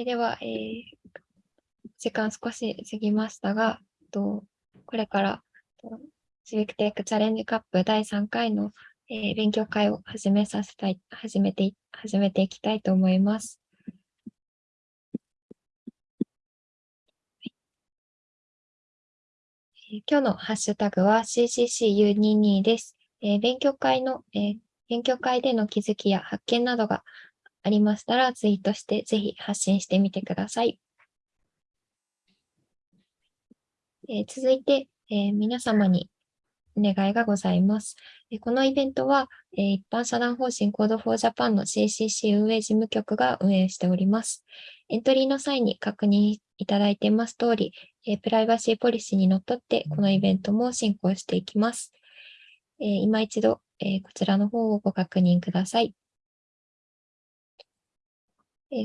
え、では、えー、時間少し過ぎましたが、とこれからシビックテックチャレンジカップ第3回の、えー、勉強会を始めさせたい、始めて、始めていきたいと思います。今日のハッシュタグは CCCU22 です。えー、勉強会の、えー、勉強会での気づきや発見などがありましたらツイートしてぜひ発信してみてください。えー、続いて、え皆様にお願いがございます。えこのイベントは、え一般社団法人 Code for Japan の CCC 運営事務局が運営しております。エントリーの際に確認いただいています通り、えプライバシーポリシーにのっとってこのイベントも進行していきます。え今一度、えこちらの方をご確認ください。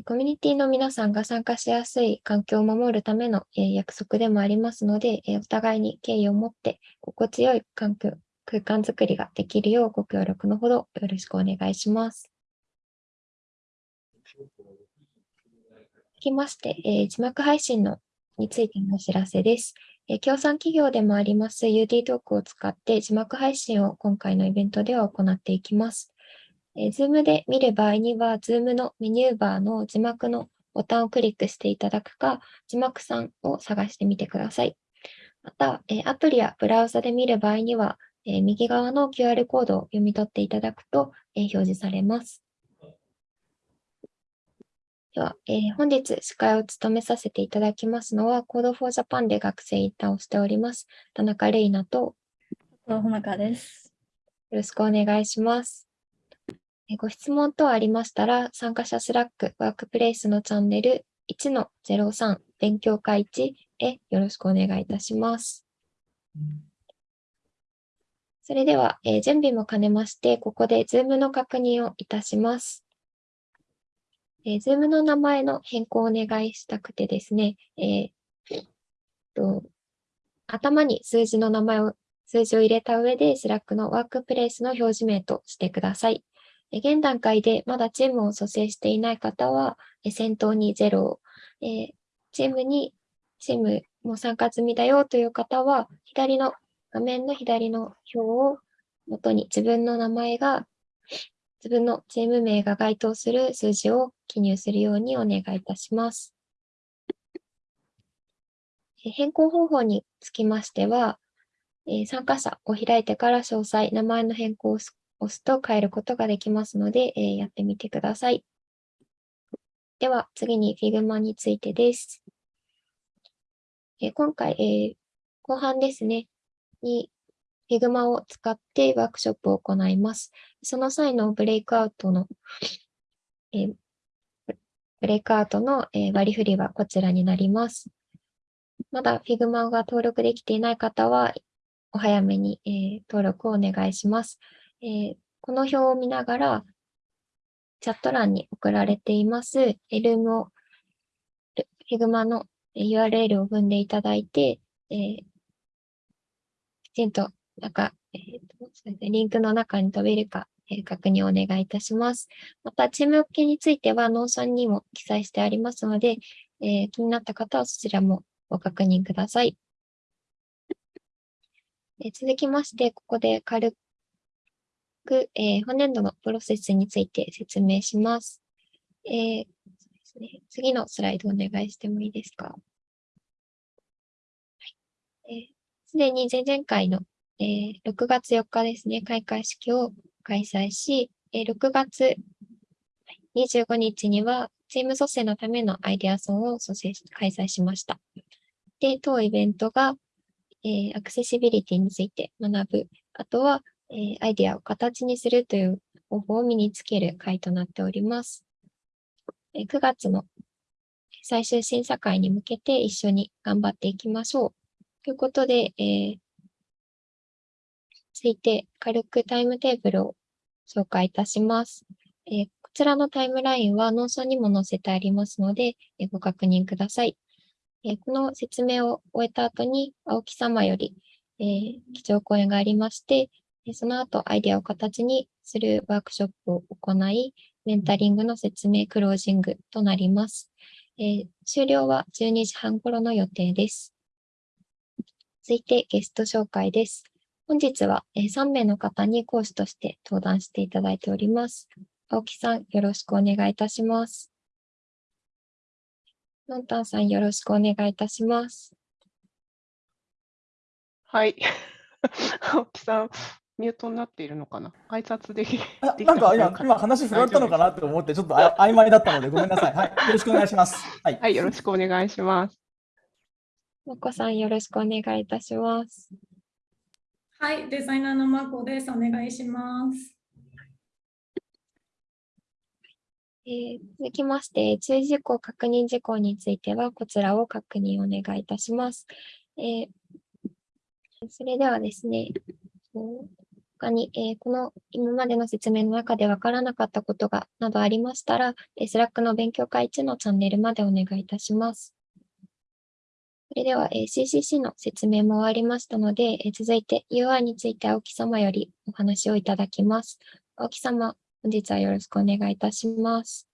コミュニティの皆さんが参加しやすい環境を守るための約束でもありますので、お互いに敬意を持って心地よい環境空間づくりができるようご協力のほどよろしくお願いします。続きまして、えー、字幕配信のについてのお知らせです。えー、協賛企業でもあります UD トークを使って字幕配信を今回のイベントでは行っていきます。えー、Zoom で見る場合には、Zoom のメニューバーの字幕のボタンをクリックしていただくか、字幕さんを探してみてください。また、えアプリやブラウザで見る場合には、えー、右側の QR コードを読み取っていただくと、えー、表示されます。では、えー、本日司会を務めさせていただきますのは、Code for Japan で学生インターンをしております、田中玲奈と、ほなかです。よろしくお願いします。えご質問等ありましたら、参加者 Slack ワークプレイスのチャンネル1-03勉強会1へよろしくお願いいたします。うんそれでは、えー、準備も兼ねまして、ここで Zoom の確認をいたします。えー、Zoom の名前の変更をお願いしたくてですね、えー、と頭に数字の名前を、数字を入れた上で、Slack のワークプレイスの表示名としてください。現段階でまだチームを蘇生していない方は、先頭に0を、えチームに、チームも参加済みだよという方は、左の画面の左の表を元に自分の名前が、自分のチーム名が該当する数字を記入するようにお願いいたします。変更方法につきましては、参加者を開いてから詳細、名前の変更を押すと変えることができますので、えやってみてください。では、次に Figma についてです。え今回え、後半ですね、に Figma を使ってワークショップを行います。その際のブレイクアウトの、え、ブレイクアウトの、えー、割り振りはこちらになります。まだ Figma が登録できていない方は、お早めに、え、登録をお願いします、えー。この表を見ながら、チャット欄に送られています、エルムを、Figma の URL を踏んでいただいて、えー、ちゃんと、なんか、えーとリンクの中に飛べるか、えー、確認をお願いいたします。また、チーム分けについては、 Notion にも記載してありますので、えー、気になった方はそちらもご確認ください。え、続きまして、ここで軽く、えー、本年度のプロセスについて説明します。えーそうですね、次のスライドお願いしてもいいですか？はいえーすでに前々回の、えー、6月4日ですね、開会式を開催し、えー、6月25日にはチーム蘇生のためのアイデアソンを蘇生開催しました。で、当イベントが、えー、アクセシビリティについて学ぶ、あとは、え、アイディアを形にするという方法を身につける会となっております。え、9月の最終審査会に向けて一緒に頑張っていきましょう。ということで、えー、続いて軽くタイムテーブルを紹介いたします。えー、こちらのタイムラインは Notion にも載せてありますので、えー、ご確認ください。え、この説明を終えた後に、青木様より、えー、基調講演がありまして、その後アイデアを形にするワークショップを行い、メンタリングの説明、クロージングとなります。えー終了は12時半頃の予定です。続いてゲスト紹介です。本日は、え3名の方に講師として登壇していただいております。青木さん、よろしくお願いいたします。のんたんさん、よろしくお願いいたします。はい。青木さん、ミュートになっているのかな？挨拶できあでき なんか今今話振られたのかなと思ってちょっとあ曖昧だったのでごめんなさい。はい、よろしくお願いします。はい。はい、よろしくお願いします。もこさん、よろしくお願いいたします。はい、デザイナーのまこです。お願いします。えー続きまして、注意事項、確認事項については、こちらを確認お願いいたします。えーそれではですね、他に、えーこの今までの説明の中でわからなかったことがなどありましたら、えー、 Slack の勉強会1のチャンネルまでお願いいたします。それでは、えー CCC の説明も終わりましたので、えー続いて UI について青木様よりお話をいただきます。青木様、本日はよろしくお願いいたします。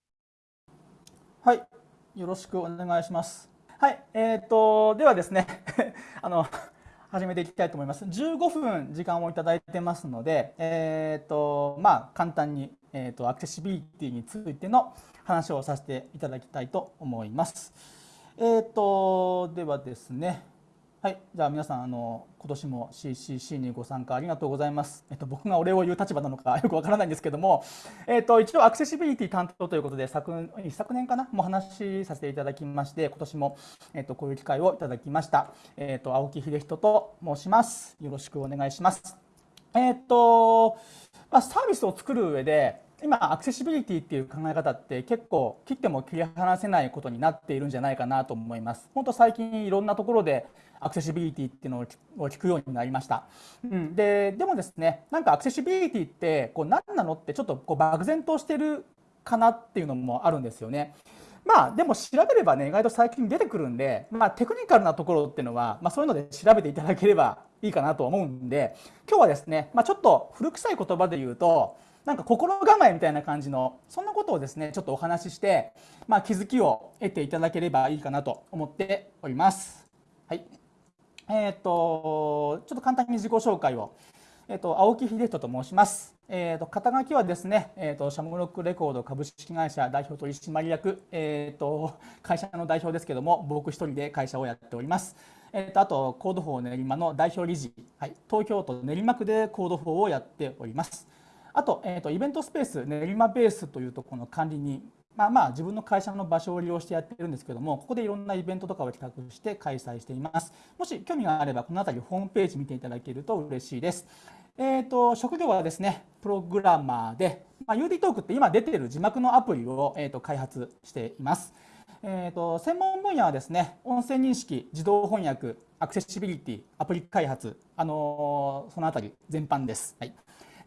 はい、よろしくお願いします。はい、えっ、とではですね、あの始めていきたいと思います。15分時間をいただいてますので、えっ、とまあ簡単にえっ、とアクセシビリティについての話をさせていただきたいと思います。えっ、とではですね。はい、じゃあ皆さんあの今年も CCC にご参加ありがとうございます。えっと僕がお礼を言う立場なのか よくわからないんですけども、えっと一応アクセシビリティ担当ということで昨一昨年かな？もう話しさせていただきまして今年もえっとこういう機会をいただきました。えっと青木秀人と申します。よろしくお願いします。えっとまあサービスを作る上で今アクセシビリティっていう考え方って結構切っても切り離せないことになっているんじゃないかなと思います。本当最近いろんなところでアクセシビリティっていうのを聞くようになりました。うん、ででもですねなんかアクセシビリティってこう何なのってちょっとこう漠然としてるかなっていうのもあるんですよね。まあでも調べればね意外と最近出てくるんで、まあ、テクニカルなところっていうのは、まあ、そういうので調べていただければいいかなと思うんで今日はですね、まあ、ちょっと古臭い言葉で言うとなんか心構えみたいな感じのそんなことをですねちょっとお話しして、まあ、気づきを得ていただければいいかなと思っております。はいえー、とちょっと簡単に自己紹介を、えー、と青木秀人と申します。えー、と肩書きはですね、えー、とシャムロックレコード株式会社代表取締役、えー、と会社の代表ですけども僕一人で会社をやっております。えー、とあとコード法練馬の代表理事、はい、東京都練馬区でコード法をやっております。あと,、えー、とイベントスペース練馬ベースというところの管理にまあまあ自分の会社の場所を利用してやってるんですけどもここでいろんなイベントとかを企画して開催しています。もし興味があればこの辺りホームページ見ていただけると嬉しいです。えー、と職業はですねプログラマーで、まあ、UD トークって今出ている字幕のアプリを、えー、と開発しています。えー、と専門分野はですね音声認識自動翻訳アクセシビリティアプリ開発、あのーそのあたり全般です、はい、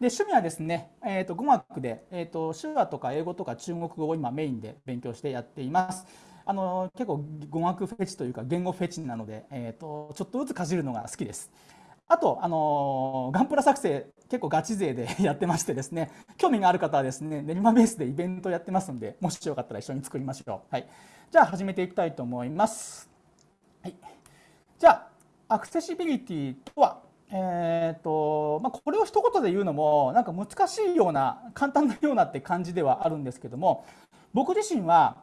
で趣味はですね、えー、と語学で、えー、と手話とか英語とか中国語を今メインで勉強してやっています。あの結構語学フェチというか言語フェチなので、えー、とちょっとずつかじるのが好きです。あと、あのガンプラ作成結構ガチ勢で やってましてですね興味がある方はですね練馬ベースでイベントやってますんでもしよかったら一緒に作りましょう。はい、じゃあ始めていきたいと思います。はい、じゃあアクセシビリティとは？えーとまあ、これを一言で言うのもなんか難しいような簡単なようなって感じではあるんですけども僕自身は、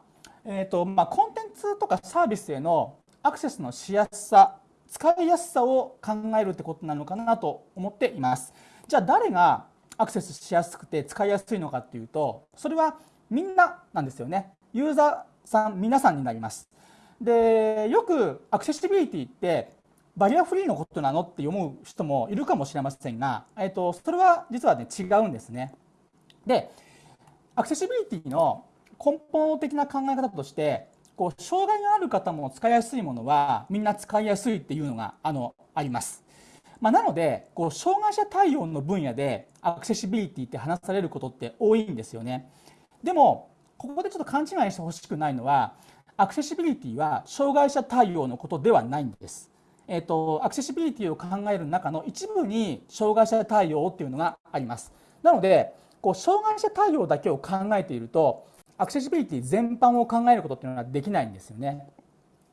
えーとまあ、コンテンツとかサービスへのアクセスのしやすさ使いやすさを考えるってことなのかなと思っています。じゃあ誰がアクセスしやすくて使いやすいのかっていうとそれはみんななんですよね。ユーザーさん皆さんになります。でよくアクセシビリティってバリアフリーのことなのって思う人もいるかもしれませんが、えー、とそれは実はね違うんですね。でアクセシビリティの根本的な考え方としてこう障害がある方も使いやすいものはみんな使いやすいっていうのがあのあります。まあ、なのでこう障害者対応の分野でアクセシビリティって話されることって多いんですよね。でもここでちょっと勘違いしてほしくないのはアクセシビリティは障害者対応のことではないんです。えーと、アクセシビリティを考える中の一部に障害者対応っていうのがあります。なのでこう障害者対応だけを考えているとアクセシビリティ全般を考えることっていうのはできないんですよね。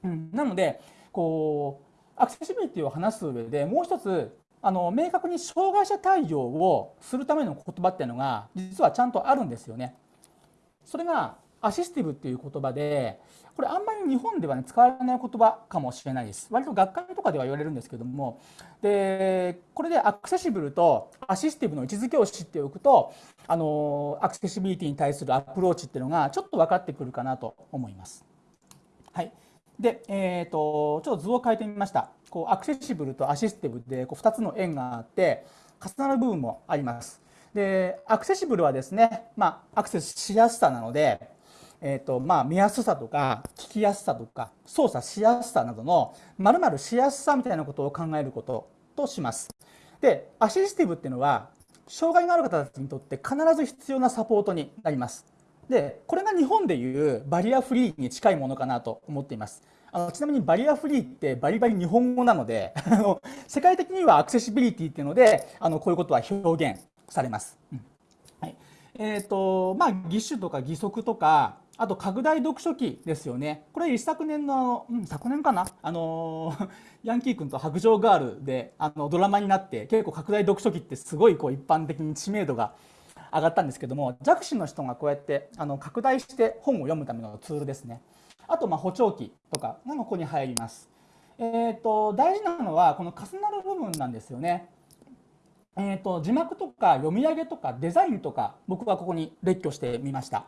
うん、なのでこうアクセシビリティを話す上でもう一つあの明確に障害者対応をするための言葉っていうのが実はちゃんとあるんですよね。それがアシスティブっていう言葉でこれあんまり日本では、ね、使われない言葉かもしれないです割と学会とかでは言われるんですけどもでこれで accessible と assistive の位置づけを知っておくとあのアクセシビリティに対するアプローチっていうのがちょっと分かってくるかなと思います。はいで、えーと、ちょっと図を変えてみました。こう accessible と assistive でこう2つの円があって重なる部分もあります。で accessible はですね、まあ、アクセスしやすさなのでえーとまあ、見やすさとか聞きやすさとか操作しやすさなどのまるしやすさみたいなことを考えることとします。でアシスティブっていうのは障害のある方たちにとって必ず必要なサポートになります。でこれが日本でいうバリアフリーに近いものかなと思っています。あのちなみにバリアフリーってバリバリ日本語なので 世界的にはアクセシビリティっていうのであのこういうことは表現されます。うんえーとまあ、義手とか義足とかあと拡大読書機ですよね。これ一昨年の、うん、昨年かなあの ヤンキー君と白状ガールであのドラマになって結構拡大読書機ってすごいこう一般的に知名度が上がったんですけども弱視の人がこうやってあの拡大して本を読むためのツールですね。あとま補聴器とかがここに入ります。えーと、大事なのはこの重なる部分なんですよね。えーと字幕とか読み上げとかデザインとか僕はここに列挙してみました。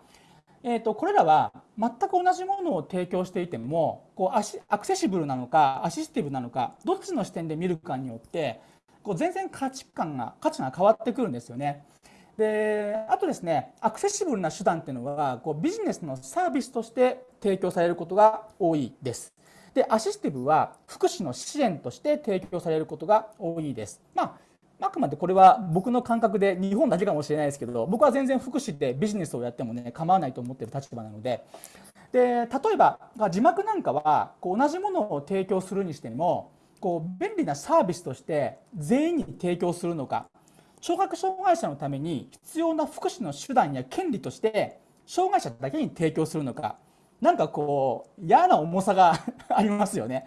えーと、これらは全く同じものを提供していてもこうアシアクセシブルなのかアシスティブなのかどっちの視点で見るかによってこう全然価値観が価値が変わってくるんですよね。であとですねアクセシブルな手段っていうのはこうビジネスのサービスとして提供されることが多いです。でアシスティブは福祉の支援として提供されることが多いです。まああくまでこれは僕の感覚で日本だけかもしれないですけど僕は全然福祉でビジネスをやってもね構わないと思ってる立場なのでで例えば字幕なんかはこう同じものを提供するにしてもこう便利なサービスとして全員に提供するのか聴覚障害者のために必要な福祉の手段や権利として障害者だけに提供するのかなんかこう嫌な重さが ありますよね。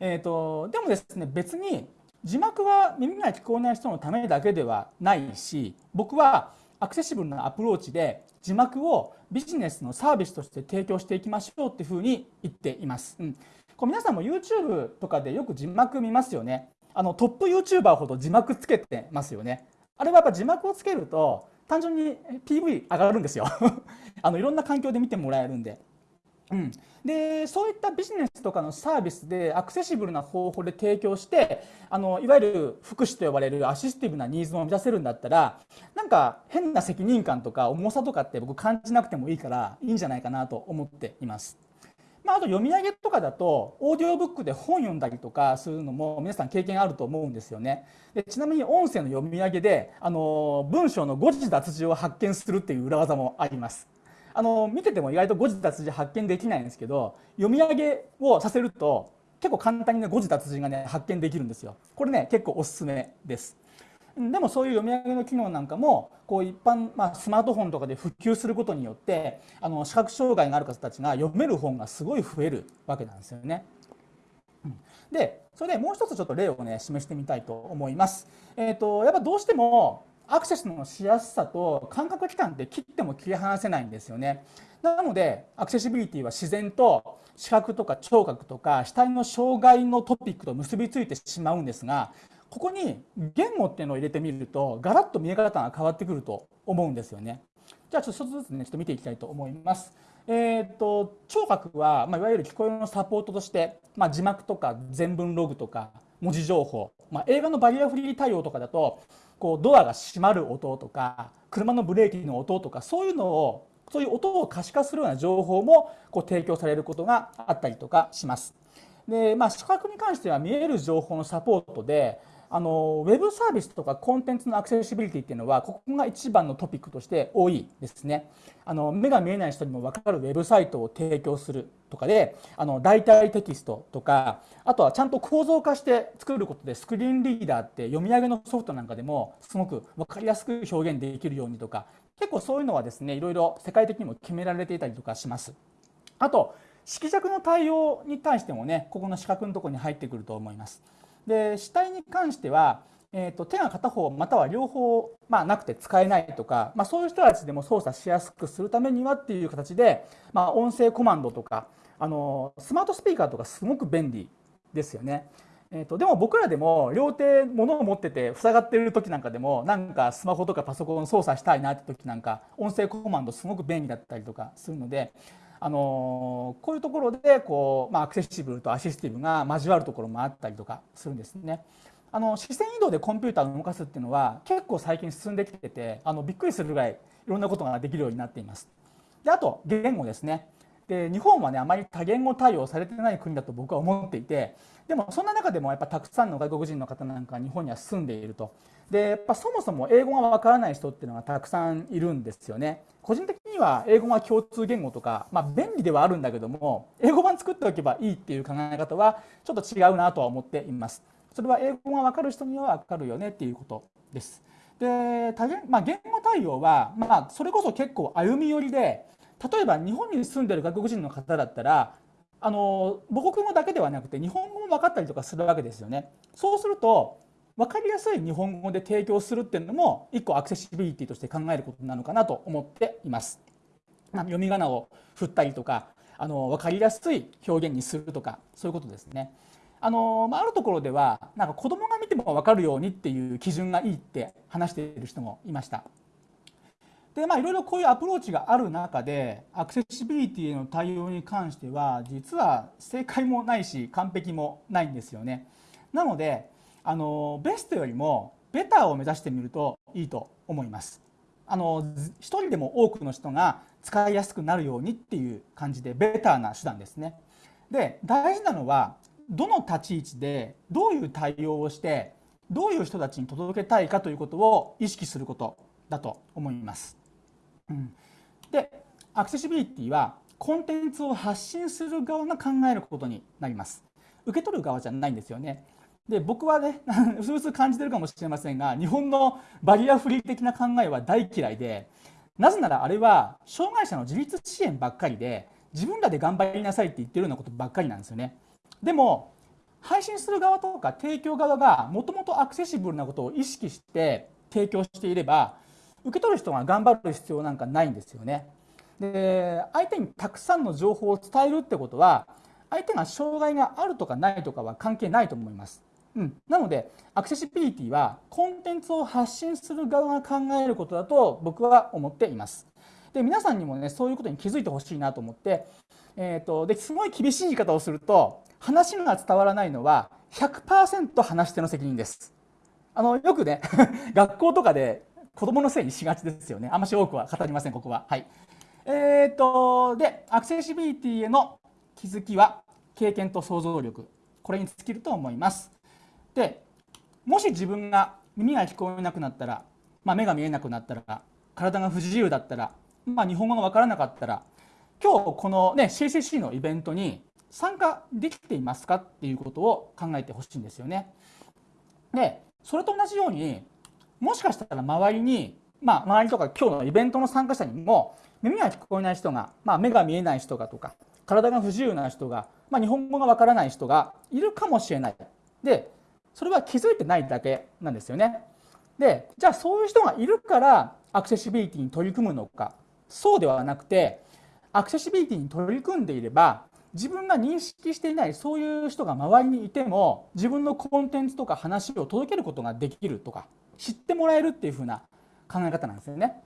えーとでもですね別に字幕は耳が聞こえない人のためだけではないし僕はアクセシブルなアプローチで字幕をビジネスのサービスとして提供していきましょうっていうふうに言っています。うん、こう皆さんも YouTube とかでよく字幕見ますよね。あのトップ YouTuber ほど字幕つけてますよね。あれはやっぱ字幕をつけると単純に PV 上がるんですよ あのいろんな環境で見てもらえるんで。うん、でそういったビジネスとかのサービスでアクセシブルな方法で提供してあのいわゆる福祉と呼ばれるアシスティブなニーズも満たせるんだったらなんか変な責任感とか重さとかって僕感じなくてもいいからいいんじゃないかなと思っています。まあ、あと読み上げとかだとオーディオブックで本読んだりとかするのも皆さん経験あると思うんですよね。でちなみに音声の読み上げであの文章の誤字脱字を発見するっていう裏技もあります。あの見てても意外と誤字脱字発見できないんですけど読み上げをさせると結構簡単にね誤字脱字がね発見できるんですよ。これね結構おすすめです。でもそういう読み上げの機能なんかもこう一般、まあ、スマートフォンとかで普及することによってあの視覚障害がある方たちが読める本がすごい増えるわけなんですよね。でそれでもう一つちょっと例をね示してみたいと思います。えーとやっぱどうしてもアクセスのしやすさと感覚器官って切っても切り離せないんですよね。なのでアクセシビリティは自然と視覚とか聴覚とか視体の障害のトピックと結びついてしまうんですがここに言語っていうのを入れてみるとガラッと見え方が変わってくると思うんですよね。じゃあちょっと一つずつねちょっと見ていきたいと思います。えーと、聴覚は、まあ、いわゆる聞こえのサポートとして、まあ、字幕とか全文ログとか文字情報、まあ、映画のバリアフリー対応とかだとこうドアが閉まる音とか車のブレーキの音とかそういうのをそういう音を可視化するような情報もこう提供されることがあったりとかします。でまあ、視覚に関しては見える情報のサポートであのウェブサービスとかコンテンツのアクセシビリティっていうのはここが一番のトピックとして多いですね。あの目が見えない人にも分かるウェブサイトを提供するとかであの代替テキストとかあとはちゃんと構造化して作ることでスクリーンリーダーって読み上げのソフトなんかでもすごく分かりやすく表現できるようにとか結構そういうのはですねいろいろ世界的にも決められていたりとかします。あと色弱の対応に対してもねここの四角のところに入ってくると思います。で死体に関してはえーと、手が片方または両方、まあ、なくて使えないとか、まあ、そういう人たちでも操作しやすくするためにはっていう形で、まあ、音声コマンドとかあのスマートスピーカーとかすごく便利ですよね。えーと、でも僕らでも両手物を持ってて塞がってる時なんかでもなんかスマホとかパソコン操作したいなって時なんか音声コマンドすごく便利だったりとかするので、あのこういうところでこう、まあ、アクセシブルとアシスティブが交わるところもあったりとかするんですね。あの視線移動でコンピューターを動かすっていうのは結構最近進んできててあのびっくりするぐらいいろんなことができるようになっています。であと言語ですね。で日本はねあまり多言語対応されてない国だと僕は思っていてでもそんな中でもやっぱたくさんの外国人の方なんか日本には住んでいるとでやっぱそもそも英語がわからない人っていうのがたくさんいるんですよね個人的には英語が共通言語とか、まあ、便利ではあるんだけども英語版作っておけばいいっていう考え方はちょっと違うなとは思っていますそれは英語が分かる人には分かるよねっていうことです。で多言,、まあ、言語対応は、まあ、それこそ結構歩み寄りで例えば日本に住んでる外国人の方だったらあの母国語だけではなくて日本語も分かったりとかするわけですよね。そうすると分かりやすい日本語で提供するっていうのも一個アクセシビリティとして考えることなのかなと思っています。まあ、読み仮名を振ったりとかあの分かりやすい表現にするとかそういうことですね。あのまあ、あるところではなんか子供が見ても分かるようにっていう基準がいいって話している人もいました。でまあいろいろこういうアプローチがある中でアクセシビリティへの対応に関しては実は正解もないし完璧もないんですよね。なのであのベストよりもベターを目指してみるといいと思います。あの一人でも多くの人が使いやすくなるようにっていう感じでベターな手段ですね。で大事なのはどの立ち位置でどういう対応をしてどういう人たちに届けたいかということを意識することだと思います。うん、でアクセシビリティはコンテンツを発信する側が考えることになります。受け取る側じゃないんですよね。で僕はねうすうす感じてるかもしれませんが日本のバリアフリー的な考えは大嫌いでなぜならあれは障害者の自立支援ばっかりで自分らで頑張りなさいって言ってるようなことばっかりなんですよね。でも配信する側とか提供側がもともとアクセシブルなことを意識して提供していれば受け取る人が頑張る必要なんかないんですよね。で相手にたくさんの情報を伝えるってことは相手が障害があるとかないとかは関係ないと思います。うん、なのでアクセシビリティはコンテンツを発信する側が考えることだと僕は思っています。で皆さんにもねそういうことに気づいてほしいなと思って、えーとですごい厳しい言い方をすると話が伝わらないのは100%話し手の責任です。あのよくね 学校とかで子供のせいにしがちですよね。あんまし多くは語りません、ここは。はい。えっ、ー、と、で、アクセシビリティへの気づきは経験と想像力。これに尽きると思います。で、もし自分が耳が聞こえなくなったら、まあ、目が見えなくなったら、体が不自由だったら、まあ、日本語がわからなかったら、今日このね、CCC のイベントに参加できていますかっていうことを考えてほしいんですよね。でそれと同じようにもしかしたら周りに、まあ、周りとか今日のイベントの参加者にも耳が聞こえない人が、まあ、目が見えない人がとか体が不自由な人が、まあ、日本語がわからない人がいるかもしれない。でそれは気づいてないだけなんですよね。でじゃあそういう人がいるからアクセシビリティに取り組むのかそうではなくてアクセシビリティに取り組んでいれば自分が認識していないそういう人が周りにいても自分のコンテンツとか話を届けることができるとか知ってもらえるっていう風な考え方なんですよね。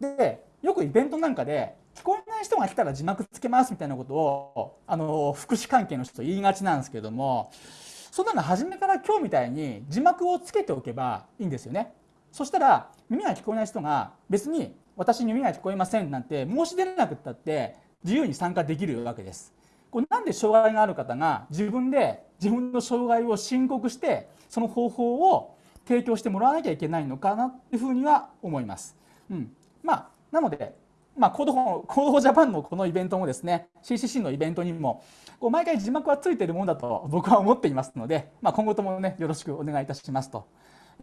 でよくイベントなんかで聞こえない人が来たら字幕つけますみたいなことをあの福祉関係の人と言いがちなんですけどもそんなの初めから今日みたいに字幕をつけておけばいいんですよね。そしたら耳が聞こえない人が別に私に耳が聞こえませんなんて申し出なくったって自由に参加できるわけです。これなんで障害がある方が自分で自分の障害を申告してその方法を提供してもらわなきゃいけないのかなっていうふうには思います。うん、まあなので、まあ、コードコードジャパンのこのイベントもですね CCC のイベントにもこう毎回字幕はついてるものだと僕は思っていますので、まあ、今後ともねよろしくお願いいたしますと。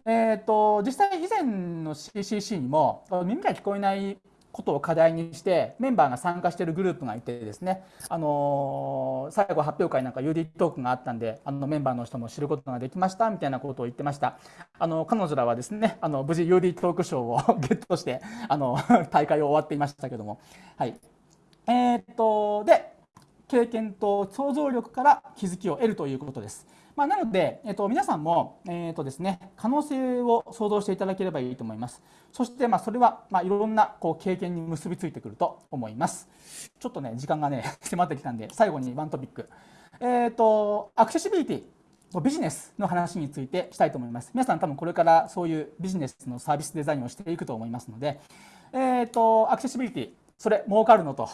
えー、と実際以前の CCC にも耳が聞こえないことを課題にしてメンバーが参加しているグループがいてですね、あのー、最後発表会なんか UD トークがあったんであのメンバーの人も知ることができましたみたいなことを言ってました。あの彼女らはですねあの無事 UD トーク賞を ゲットしてあの大会を終わっていましたけども。はい。えー、っとで経験と想像力から気づきを得るということです。まあ、なので、えっと、皆さんも、えっとですね、可能性を想像していただければいいと思います。そして、まあ、それは、まあ、いろんなこう経験に結びついてくると思います。ちょっとね、時間がね、迫ってきたんで、最後にワントピック。えっと、アクセシビリティ、ビジネスの話についてしたいと思います。皆さん多分これからそういうビジネスのサービスデザインをしていくと思いますので、えっと、アクセシビリティ、それ儲かるのと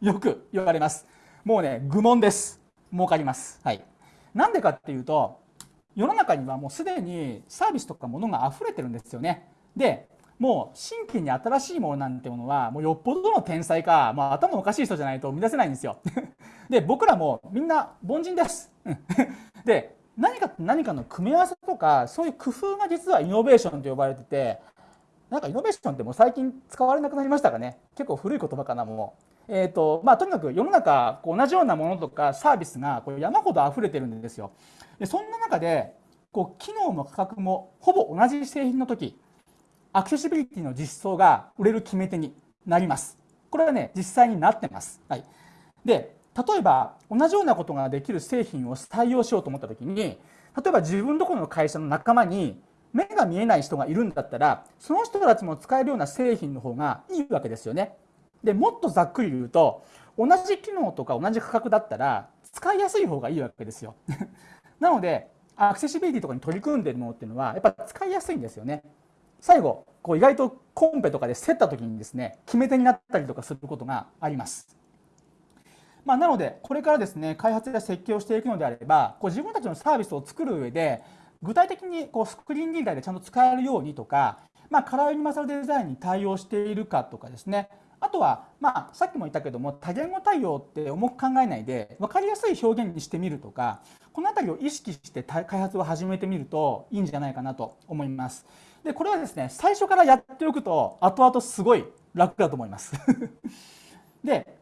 よく言われます。もうね、愚問です。儲かります。はい。なんでかっていうと世の中にはもうすでにサービスとかものが溢れてるんですよね。でもう新規に新しいものなんてものはもうよっぽどの天才か、まあ、頭おかしい人じゃないと生み出せないんですよ。で僕らもみんな凡人です。で何かと何かの組み合わせとかそういう工夫が実はイノベーションと呼ばれててなんかイノベーションってもう最近使われなくなりましたかね結構古い言葉かなもう。えーとまあ、とにかく世の中こう同じようなものとかサービスがこう山ほど溢れてるんですよ。でそんな中でこう機能も価格もほぼ同じ製品の時アクセシビリティの実装が売れる決め手になります。これはね実際になってます。はい、で例えば同じようなことができる製品を採用しようと思った時に例えば自分どころの会社の仲間に目が見えない人がいるんだったらその人たちも使えるような製品の方がいいわけですよね。でもっとざっくり言うと同じ機能とか同じ価格だったら使いやすい方がいいわけですよ。なのでアクセシビリティとかに取り組んでるものっていうのはやっぱ使いやすいんですよね。最後こう意外とコンペとかで競った時にですね決め手になったりとかすることがあります。まあ、なのでこれからですね開発や設計をしていくのであればこう自分たちのサービスを作る上で具体的にこうスクリーンリーダーでちゃんと使えるようにとか、まあ、カラーユニバーサルデザインに対応しているかとかですねあとは、まあ、さっきも言ったけども多言語対応って重く考えないで分かりやすい表現にしてみるとかこの辺りを意識して開発を始めてみるといいんじゃないかなと思います。でこれはですね最初からやっておくと後々すごい楽だと思います。で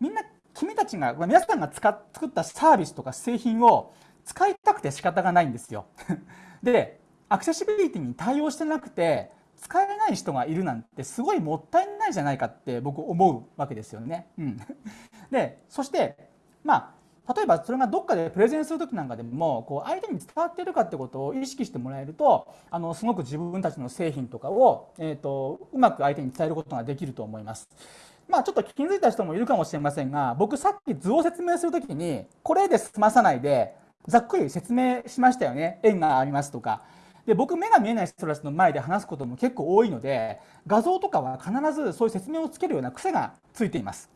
みんな君たちが皆さんが使っ作ったサービスとか製品を使いたくて仕方がないんですよ。でアクセシビリティに対応してなくて使えない人がいるなんてすごいもったいないじゃないかって僕思うわけですよね。うん、でそしてまあ例えばそれがどっかでプレゼンする時なんかでもこう相手に伝わっているかってことを意識してもらえるとあのすごく自分たちの製品とかを、えーと、うまく相手に伝えることができると思います。まあ、ちょっと気づいた人もいるかもしれませんが僕さっき図を説明する時にこれで済まさないでざっくり説明しましたよね円がありますとかで僕目が見えない人たちの前で話すことも結構多いので画像とかは必ずそういう説明をつけるような癖がついています。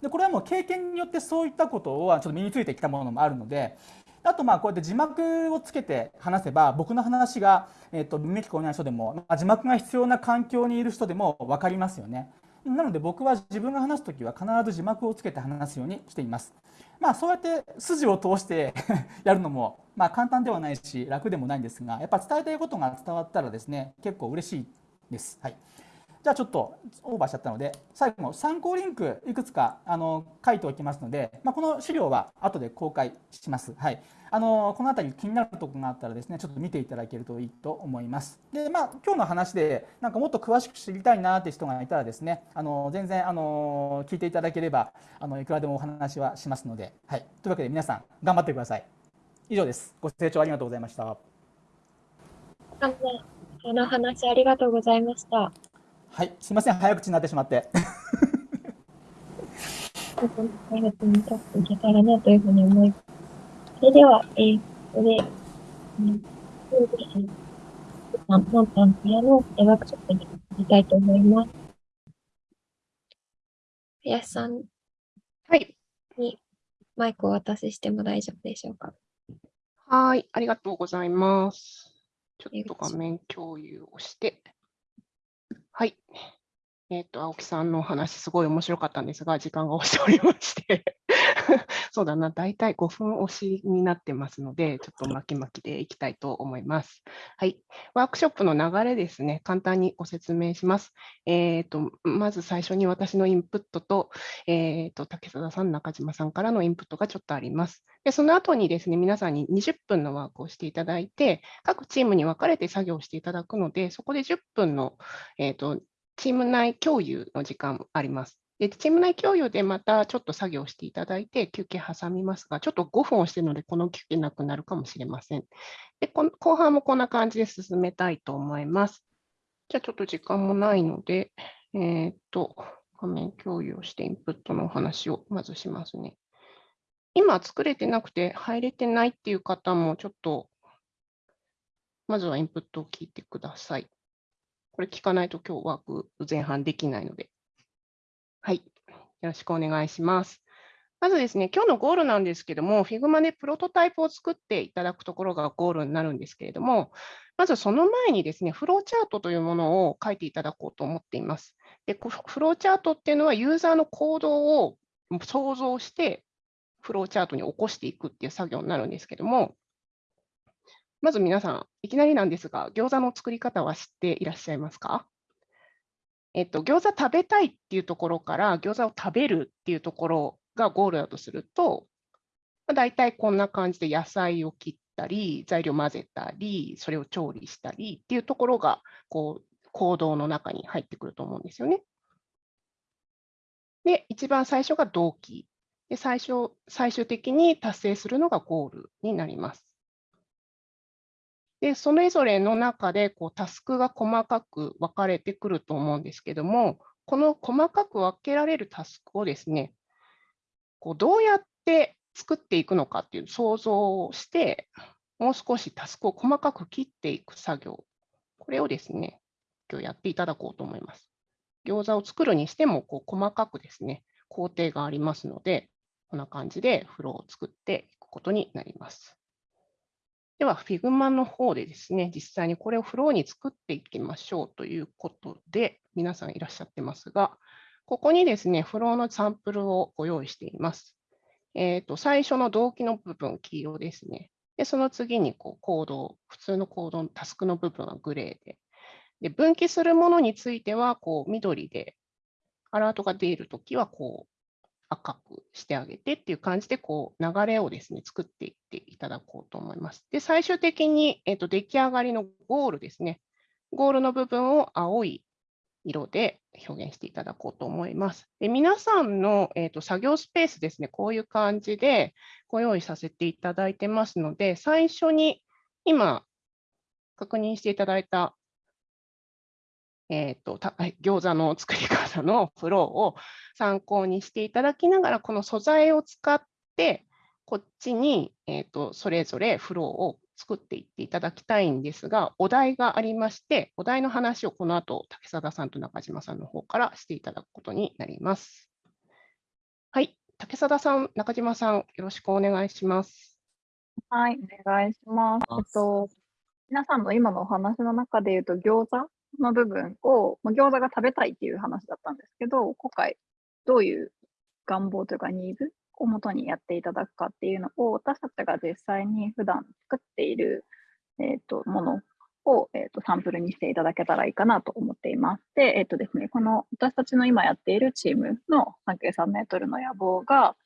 でこれはもう経験によってそういったことはちょっと身についてきたものもあるのであとまあこうやって字幕をつけて話せば僕の話が、えー、と耳聞こえない人でも、ま、字幕が必要な環境にいる人でも分かりますよね。なので僕は自分が話す時は必ず字幕をつけて話すようにしています。まあそうやって筋を通して やるのもまあ簡単ではないし楽でもないんですがやっぱ伝えたいことが伝わったらですね結構嬉しいです。はいじゃあちょっとオーバーしちゃったので最後の参考リンクいくつかあの書いておきますので、まあ、この資料は後で公開します。はい、あのこの辺り気になるところがあったらですねちょっと見ていただけるといいと思います。でまあ今日の話でなんかもっと詳しく知りたいなって人がいたらですねあの全然あの聞いていただければあのいくらでもお話はしますので、はい、というわけで皆さん頑張ってください。以上です。ご清聴ありがとうございました。この話ありがとうございました。はい、すみません、早口になってしまって。早くに立っていけたらなというふうに思います。それでは、えー、ここで、そうですね、マンタンからのワークショップに行きたいと思います。林さんはいにマイクをお渡ししても大丈夫でしょうか？はい、ありがとうございます。ちょっと画面共有をして。はい。えっ、と、青木さんのお話、すごい面白かったんですが、時間が押しておりまして そうだな、大体5分押しになってますので、ちょっと巻き巻きでいきたいと思います。はい。ワークショップの流れですね、簡単にご説明します。えーと、まず最初に私のインプットと、えーと、竹貞さん、中島さんからのインプットがちょっとあります。で、その後にですね、皆さんに20分のワークをしていただいて、各チームに分かれて作業していただくので、そこで10分の、えーと、チーム内共有の時間あります。で、チーム内共有でまたちょっと作業していただいて、休憩挟みますが、ちょっと5分をしてるので、この休憩なくなるかもしれません。で、こ後半もこんな感じで進めたいと思います。じゃあちょっと時間もないので、えーっと、画面共有をしてインプットのお話をまずしますね。今作れてなくて入れてないっていう方もちょっと、まずはインプットを聞いてください。これ聞かないと今日ワーク前半できないので。はい。よろしくお願いします。まずですね、今日のゴールなんですけども、Figma でプロトタイプを作っていただくところがゴールになるんですけれども、まずその前にですね、フローチャートというものを書いていただこうと思っています。で、フローチャートっていうのはユーザーの行動を想像して、フローチャートに起こしていくっていう作業になるんですけども、まず皆さん、いきなりなんですが、餃子の作り方は知っていらっしゃいますか？えっと、餃子食べたいっていうところから餃子を食べるっていうところがゴールだとすると、まあ、大体こんな感じで野菜を切ったり、材料混ぜたり、それを調理したりっていうところがこう行動の中に入ってくると思うんですよね。で、一番最初が動機。で最初最終的に達成するのがゴールになります。で、それぞれの中でこうタスクが細かく分かれてくると思うんですけども、この細かく分けられるタスクをですね、こうどうやって作っていくのかっていう想像をして、もう少しタスクを細かく切っていく作業、これをですね、今日やっていただこうと思います。餃子を作るにしてもこう細かくですね、工程がありますので、こんな感じでフローを作っていくことになります。では、Figma の方でですね、実際にこれをフローに作っていきましょうということで、皆さんいらっしゃってますが、ここにですね、フローのサンプルをご用意しています。えーと、最初の動機の部分、黄色ですね。で、その次にこうコード、普通のコードのタスクの部分はグレーで、で分岐するものについてはこう緑で、アラートが出るときはこう赤くしてあげてっていう感じで、こう流れをですね、作っていっていただこうと思います。で、最終的に、えーと、出来上がりのゴールですね。ゴールの部分を青い色で表現していただこうと思います。で皆さんの、えーと、作業スペースですね、こういう感じでご用意させていただいてますので、最初に今確認していただいたえーと、と 餃子の作り方のフローを参考にしていただきながら、この素材を使って、こっちに、えーと、それぞれフローを作っていっていただきたいんですが、お題がありまして、お題の話をこの後、竹貞さんと中島さんの方からしていただくことになります。はい、竹貞さん、中島さん、よろしくお願いします。はい、お願いします。えっと、皆さんの今のお話の中で言うと、餃子の部分を、まあ、餃子が食べたいっていう話だったんですけど、今回どういう願望というかニーズをもとにやっていただくかっていうのを、私たちが実際に普段作っている、えーと、ものを、えーと、サンプルにしていただけたらいいかなと思っています。で、えっ、ー、とですね、この私たちの今やっているチームの半径3メートルの野望が、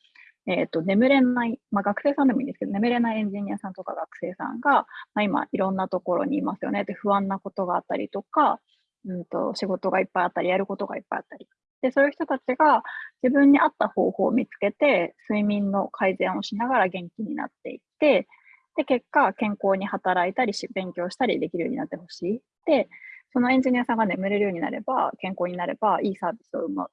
えーと、眠れない、まあ、学生さんでもいいんですけど、眠れないエンジニアさんとか学生さんが、まあ、今いろんなところにいますよね。で、不安なことがあったりとか、うんと、仕事がいっぱいあったり、やることがいっぱいあったり。で、そういう人たちが自分に合った方法を見つけて、睡眠の改善をしながら元気になっていって、で、結果、健康に働いたりし、勉強したりできるようになってほしい。で、そのエンジニアさんが眠れるようになれば、健康になれば、いいサービスを生む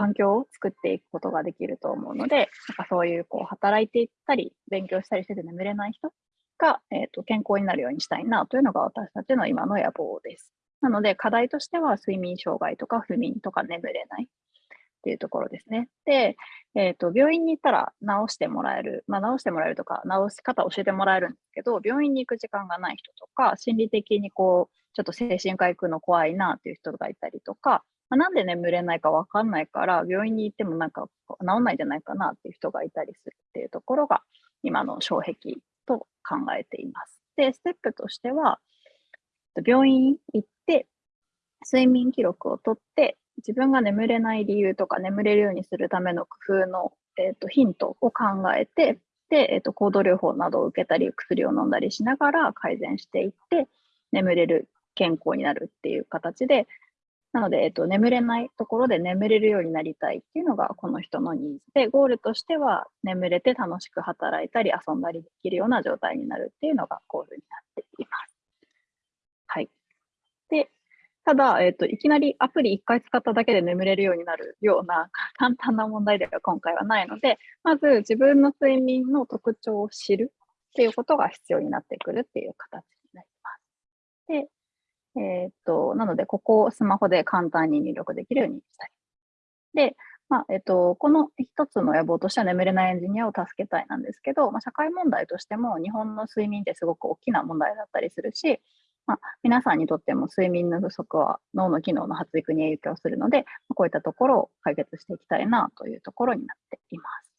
環境を作っていくことができると思うので、なんかそういうこう働いていったり、勉強したりしてて眠れない人が、えーと、健康になるようにしたいなというのが私たちの今の野望です。なので、課題としては睡眠障害とか不眠とか眠れないっていうところですね。で、えーと、病院に行ったら治してもらえる、まあ、治してもらえるとか、治し方を教えてもらえるんですけど、病院に行く時間がない人とか、心理的にこう、ちょっと精神科行くの怖いなっていう人がいたりとか、まあ、なんで眠れないかわかんないから、病院に行ってもなんか治んないんじゃないかなっていう人がいたりするっていうところが、今の障壁と考えています。で、ステップとしては、病院行って、睡眠記録を取って、自分が眠れない理由とか眠れるようにするための工夫の、えー、とヒントを考えて、で、えー、と行動療法などを受けたり、薬を飲んだりしながら改善していって、眠れる健康になるっていう形で、なので、えっと、眠れないところで眠れるようになりたいっていうのがこの人のニーズで、ゴールとしては眠れて楽しく働いたり遊んだりできるような状態になるっていうのがゴールになっています。はい。で、ただ、えっと、いきなりアプリ1回使っただけで眠れるようになるような簡単な問題では今回はないので、まず自分の睡眠の特徴を知るっていうことが必要になってくるっていう形になります。で、えーっと、なので、ここをスマホで簡単に入力できるようにしたい。で、まあ、えっと、この一つの野望としては眠れないエンジニアを助けたいなんですけど、まあ、社会問題としても日本の睡眠ってすごく大きな問題だったりするし、まあ、皆さんにとっても睡眠の不足は脳の機能の発育に影響するので、こういったところを解決していきたいなというところになっています。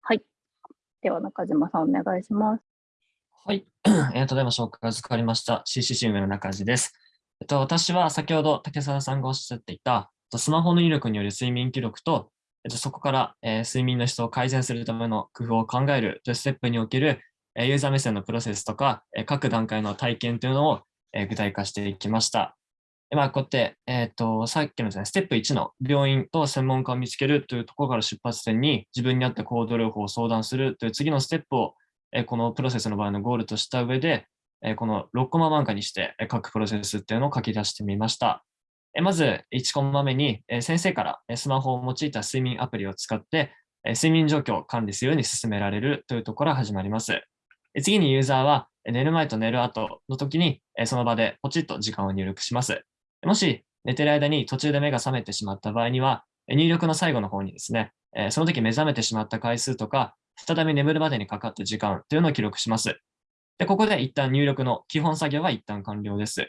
はい。では、中島さんお願いします。はい。えー、ただいま紹介が預かりました CCC 運営の中地です。えっと、私は先ほど竹澤さんがおっしゃっていた、スマホの入力による睡眠記録と、えっと、そこから、えー、睡眠の質を改善するための工夫を考えるというステップにおける、えー、ユーザー目線のプロセスとか、えー、各段階の体験というのを、えー、具体化していきました。まあ、こうやって、えっ、と、さっきのですね、ステップ1の病院と専門家を見つけるというところから出発点に自分に合った行動療法を相談するという次のステップをえこのプロセスの場合のゴールとした上で、えこの6コマ漫画にして各プロセスっていうのを書き出してみました。えまず1コマ目にえ先生からスマホを用いた睡眠アプリを使ってえ睡眠状況を管理するように進められるというところから始まります。次にユーザーは寝る前と寝る後の時にその場でポチッと時間を入力します。もし寝てる間に途中で目が覚めてしまった場合には入力の最後の方にですね、その時目覚めてしまった回数とか再び眠るまでにかかった時間というのを記録します。で、ここで一旦入力の基本作業は一旦完了です。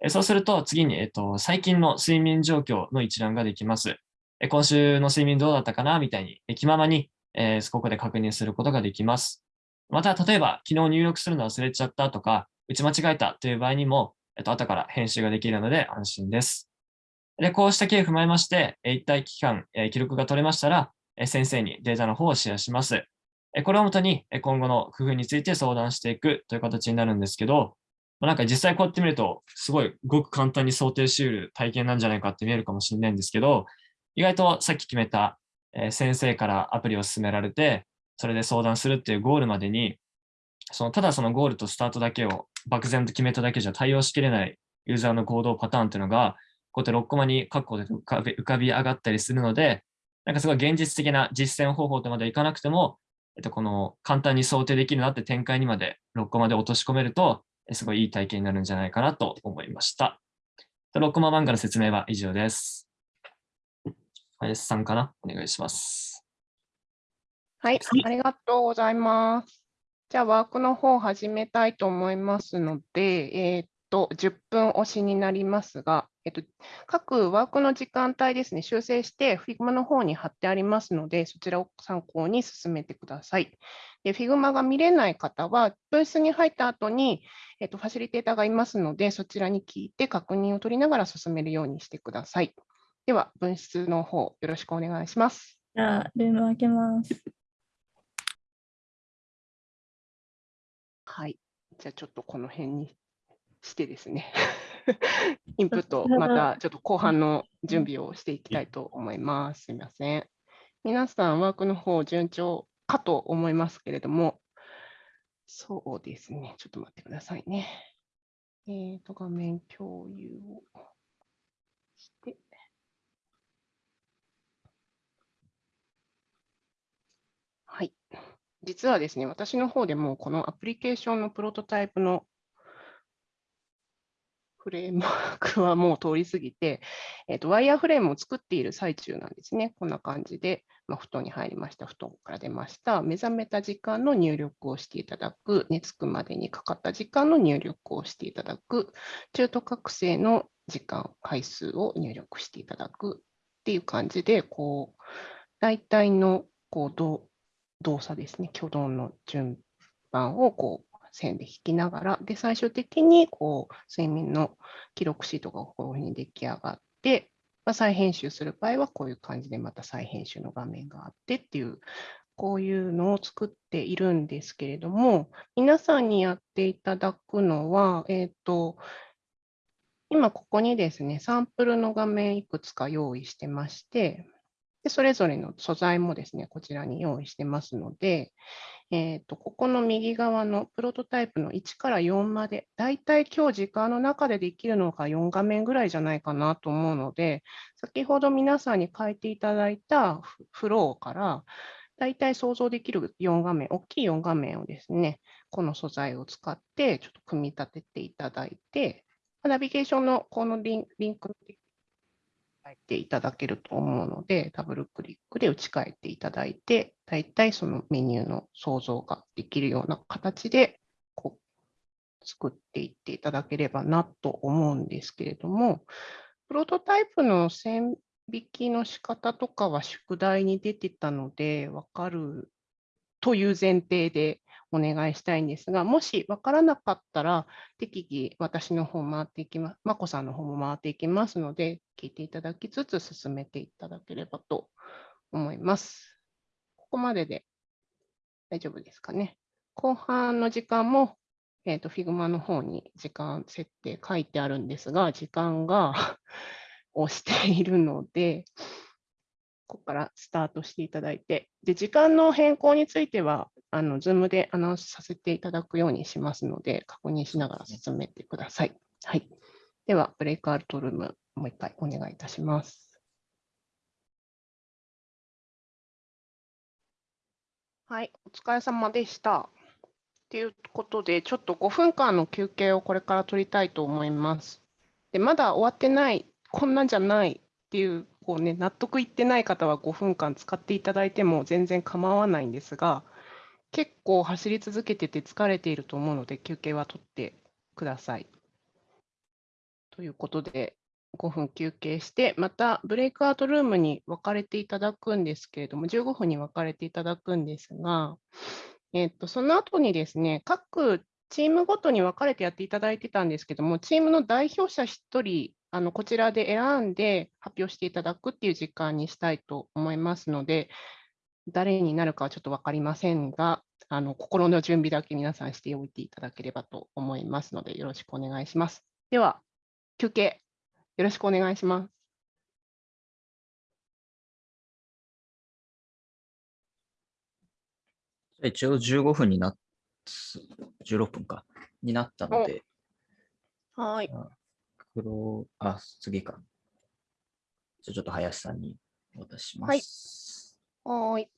えそうすると次に、えっと、最近の睡眠状況の一覧ができます。え今週の睡眠どうだったかなみたいに、え気ままに、えー、ここで確認することができます。また、例えば昨日入力するの忘れちゃったとか、打ち間違えたという場合にも、えっと、後から編集ができるので安心です。で、こうした経緯を踏まえまして、一体期間、え記録が取れましたら、先生にデータの方をシェアします。これをもとに今後の工夫について相談していくという形になるんですけど、なんか実際こうやってみると、すごいごく簡単に想定し得る体験なんじゃないかって見えるかもしれないんですけど、意外とさっき決めた先生からアプリを勧められて、それで相談するっていうゴールまでに、そのただそのゴールとスタートだけを漠然と決めただけじゃ対応しきれないユーザーの行動パターンっていうのが、こうやって6コマに括弧で浮かび浮かび上がったりするので、なんかすごい現実的な実践方法とまでいかなくても、えっと、この簡単に想定できるなって展開にまで6コマで落とし込めると、すごいいい体験になるんじゃないかなと思いました。6コマ漫画の説明は以上です。林さんかな？お願いします。はい、ありがとうございます。じゃあ、ワークの方を始めたいと思いますので、えー、っと、10分押しになりますが、えっと、各ワークの時間帯ですね、修正して Figma の方に貼ってありますので、そちらを参考に進めてください。で、Figma が見れない方は、ブースに入った後に、えっと、ファシリテーターがいますので、そちらに聞いて確認を取りながら進めるようにしてください。では、分室の方、よろしくお願いします。じゃあ、ルーム開けます。はい。じゃあ、ちょっとこの辺にしてですね。インプット、またちょっと後半の準備をしていきたいと思います。すみません。皆さん、ワークの方、順調かと思いますけれども、そうですね。ちょっと待ってくださいね。えっ、ー、と、画面共有をして。はい。実はですね、私の方でもこのアプリケーションのプロトタイプのフレームワークはもう通り過ぎて、えっとワイヤーフレームを作っている最中なんですね。こんな感じで、まあ、布団に入りました、布団から出ました、目覚めた時間の入力をしていただく、寝つくまでにかかった時間の入力をしていただく、中途覚醒の時間、回数を入力していただく。っていう感じで、こう、大体のこう動動作ですね、挙動の順番をこう線で引きながら、で、最終的にこう睡眠の記録シートがこういうふうに出来上がって、まあ、再編集する場合はこういう感じでまた再編集の画面があってっていう、こういうのを作っているんですけれども、皆さんにやっていただくのは、えっ、と、今ここにですね、サンプルの画面いくつか用意してまして、でそれぞれの素材もですね、こちらに用意してますので、えーと、ここの右側のプロトタイプの1から4まで、だいたい今日時間の中でできるのが4画面ぐらいじゃないかなと思うので、先ほど皆さんに書いていただいたフローから、だいたい想像できる4画面、大きい4画面をですね、この素材を使ってちょっと組み立てていただいて、ナビゲーションのこのリンク書いていただけると思うので、ダブルクリックで打ち替えていただいて、だいたいそのメニューの想像ができるような形でこう作っていっていただければなと思うんですけれども、プロトタイプの線引きの仕方とかは宿題に出てたので、わかるという前提でお願いしたいんですが、もし分からなかったら、適宜私の方回っていきます、まこさんの方も回っていきますので、聞いていただきつつ進めていただければと思います。ここまでで大丈夫ですかね。後半の時間も、えー、と Figma の方に時間設定書いてあるんですが、時間が 押しているので、ここからスタートしていただいて、で時間の変更については、あの Zoom でアナウンスさせていただくようにしますので、確認しながら進めてください。はい。では、ブレイクアウトルーム、もう一回お願いいたします。はい、お疲れ様でした。ということで、ちょっと5分間の休憩をこれから取りたいと思います。でまだ終わってない、こんなんじゃないっていう、こうね、納得いってない方は5分間使っていただいても全然構わないんですが、結構走り続けてて疲れていると思うので、休憩は取ってください。ということで、5分休憩して、またブレイクアウトルームに分かれていただくんですけれども、15分に分かれていただくんですが、えっと、その後にですね、各チームごとに分かれてやっていただいてたんですけども、チームの代表者1人、あのこちらで選んで発表していただくっていう時間にしたいと思いますので、誰になるかはちょっと分かりませんが、あの心の準備だけ皆さんしておいていただければと思いますので、よろしくお願いします。では、休憩、よろしくお願いします。一応15分になっ、16分か、になったので、はい。黒、あ、次か。じゃあちょっと林さんにお渡ししまはいす。はーい。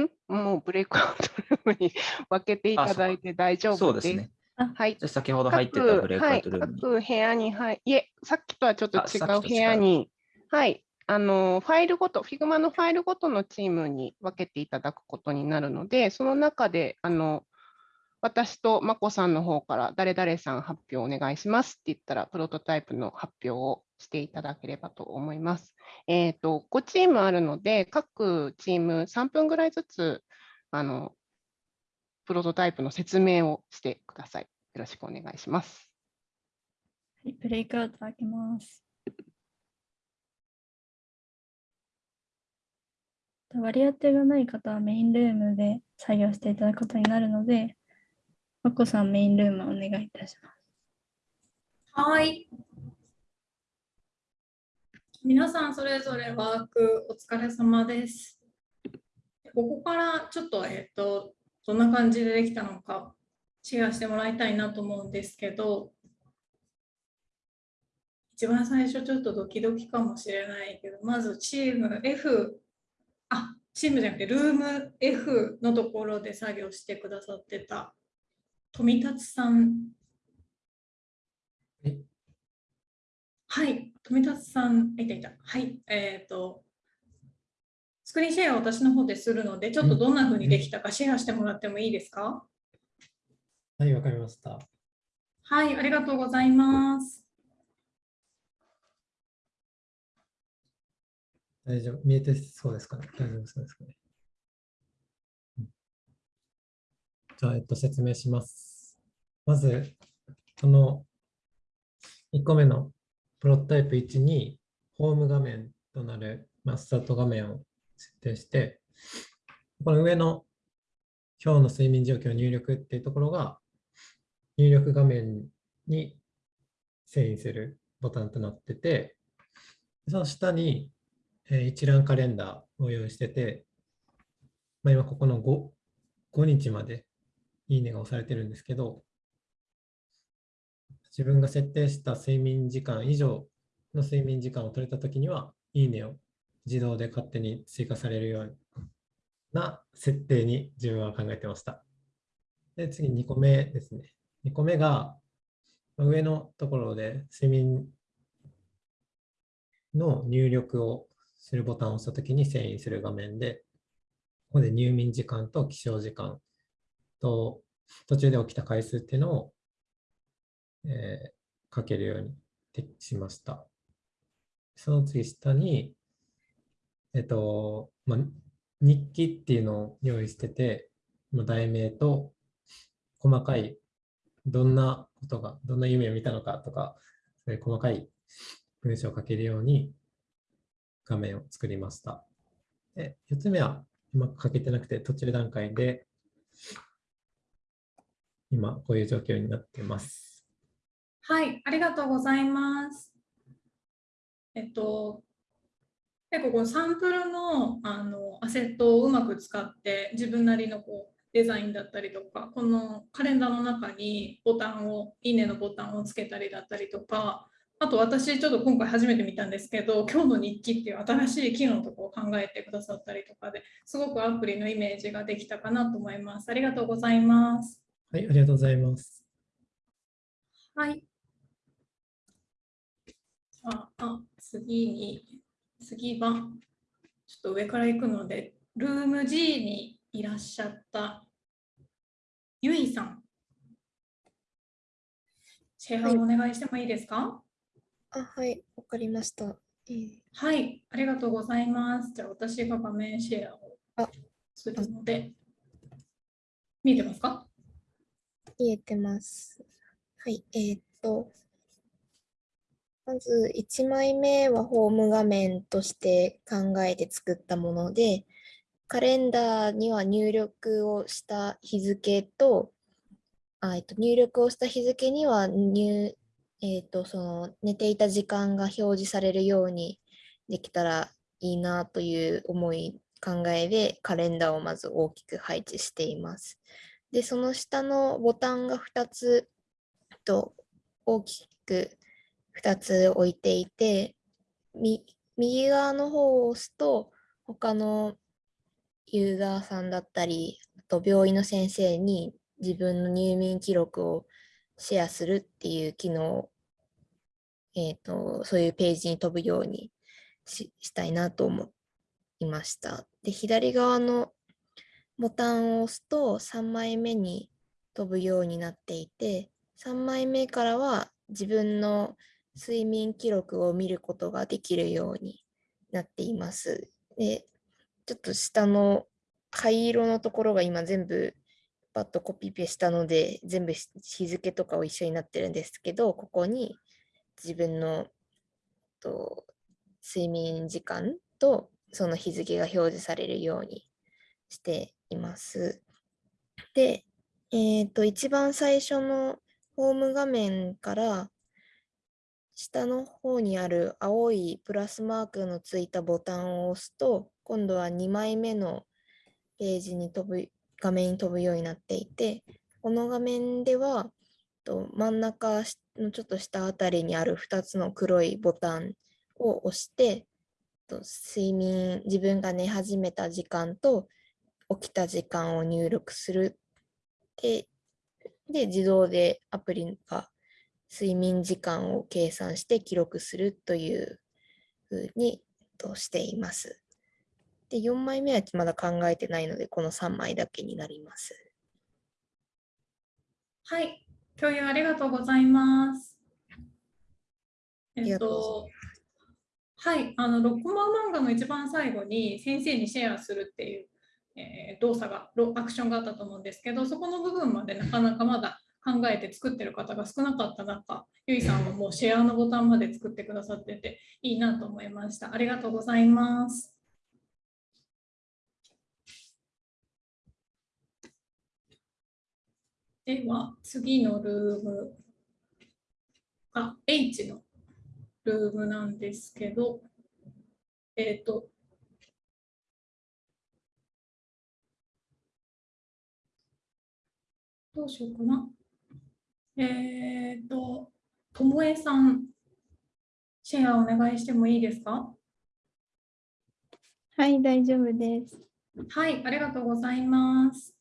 ん？もうブレイクアウトルームに分けていただいて大丈夫です。そうですね。はい。じゃあ先ほど入ってたブレイクアウトルームに。各はい、各部屋に、はい、いえ、さっきとはちょっとあ違う部屋に、はい、あの、ファイルごと、Figma のファイルごとのチームに分けていただくことになるので、その中で、あの、私とまこさんの方から誰々さん発表お願いしますって言ったら、プロトタイプの発表をしていただければと思います。えっ、と、5チームあるので、各チーム3分ぐらいずつ、あの、プロトタイプの説明をしてください。よろしくお願いします。はい、ブレイクアウト開けます。割り当てがない方はメインルームで作業していただくことになるので、まこさんメインルームお願いいたします。はい。皆さんそれぞれワークお疲れ様です。ここからちょっと、えっと、どんな感じでできたのかシェアしてもらいたいなと思うんですけど、一番最初ちょっとドキドキかもしれないけど、まずチーム F、あ、チームじゃなくてルーム F のところで作業してくださってた富達さんえはい、富田さん、いたいた。はい、えっ、と、スクリーンシェアを私の方でするので、ちょっとどんな風にできたかシェアしてもらってもいいですか？はい、わかりました。はい、ありがとうございます。大丈夫。見えてそうですかね？大丈夫そうですかね？うんじゃあ、えっと、説明します。まず、この1個目のプロトタイプ1に、ホーム画面となる、まあ、スタート画面を設定して、この上の今日の睡眠状況入力っていうところが、入力画面に遷移するボタンとなってて、その下に、一覧カレンダーを用意してて、まあ、今ここの 5, 5日までいいねが押されてるんですけど、自分が設定した睡眠時間以上の睡眠時間を取れたときには、いいねを自動で勝手に追加されるような設定に自分は考えてました。で、次2個目ですね。2個目が、上のところで睡眠の入力をするボタンを押したときに遷移する画面で、ここで入眠時間と起床時間と途中で起きた回数っていうのを、えー書けるようにしました。その次下に、えっと、まあ、日記っていうのを用意してて、まあ題名と細かいどんなことが、どんな夢を見たのかとか、そういう細かい文章を書けるように画面を作りました。で、4つ目はうまく書けてなくて途中段階で、今こういう状況になっています。はい、ありがとうございます。えっと、結構このサンプルのあのアセットをうまく使って自分なりのこうデザインだったりとか、このカレンダーの中にボタンを、いいねのボタンをつけたりだったりとか、あと私ちょっと今回初めて見たんですけど、今日の日記っていう新しい機能のところを考えてくださったりとかですごくアプリのイメージができたかなと思います。ありがとうございます。はい、ありがとうございます。はい。あ、あ、次に、次は、ちょっと上から行くので、ルーム G にいらっしゃった、ゆいさん。シェアをお願いしてもいいですか？あ、はい、わかりました。えーはい、ありがとうございます。じゃあ私が画面シェアをあするので、見えてますか？見えてます。はい、えーっと、まず1枚目はホーム画面として考えて作ったもので、カレンダーには入力をした日付と、あえっと、入力をした日付には入、えっと、その寝ていた時間が表示されるようにできたらいいなという思い、考えでカレンダーをまず大きく配置しています。で、その下のボタンが2つと大きく2つ置いていて、右側の方を押すと他のユーザーさんだったり、あと病院の先生に自分の入眠記録をシェアするっていう機能、えっ、と、そういうページに飛ぶようにししたいなと思いました。で、左側のボタンを押すと3枚目に飛ぶようになっていて、3枚目からは自分の睡眠記録を見ることができるようになっています。で、ちょっと下の灰色のところが今全部パッとコピペしたので、全部日付とかを一緒になってるんですけど、ここに自分のと睡眠時間とその日付が表示されるようにしています。で、えっ、と、一番最初のホーム画面から下の方にある青いプラスマークのついたボタンを押すと、今度は2枚目のページに飛ぶ、画面に飛ぶようになっていて、この画面では、と真ん中のちょっと下あたりにある2つの黒いボタンを押して、と睡眠、自分が寝始めた時間と起きた時間を入力するで、で、自動でアプリが睡眠時間を計算して記録するというふうにとしています。で、4枚目はまだ考えてないので、この3枚だけになります。はい、共有ありがとうございます。えっとはい、あの、6コマ漫画の一番最後に先生にシェアするっていう、えー動作が、ロアクションがあったと思うんですけど、そこの部分までなかなかまだ考えて作ってる方が少なかった中、ゆいさんはもうシェアのボタンまで作ってくださってていいなと思いました。ありがとうございます。では、次のルームが H のルームなんですけど、えっ、と、どうしようかな。えっ、と、ともえさん、シェアお願いしてもいいですか？はい、大丈夫です。はい、ありがとうございます。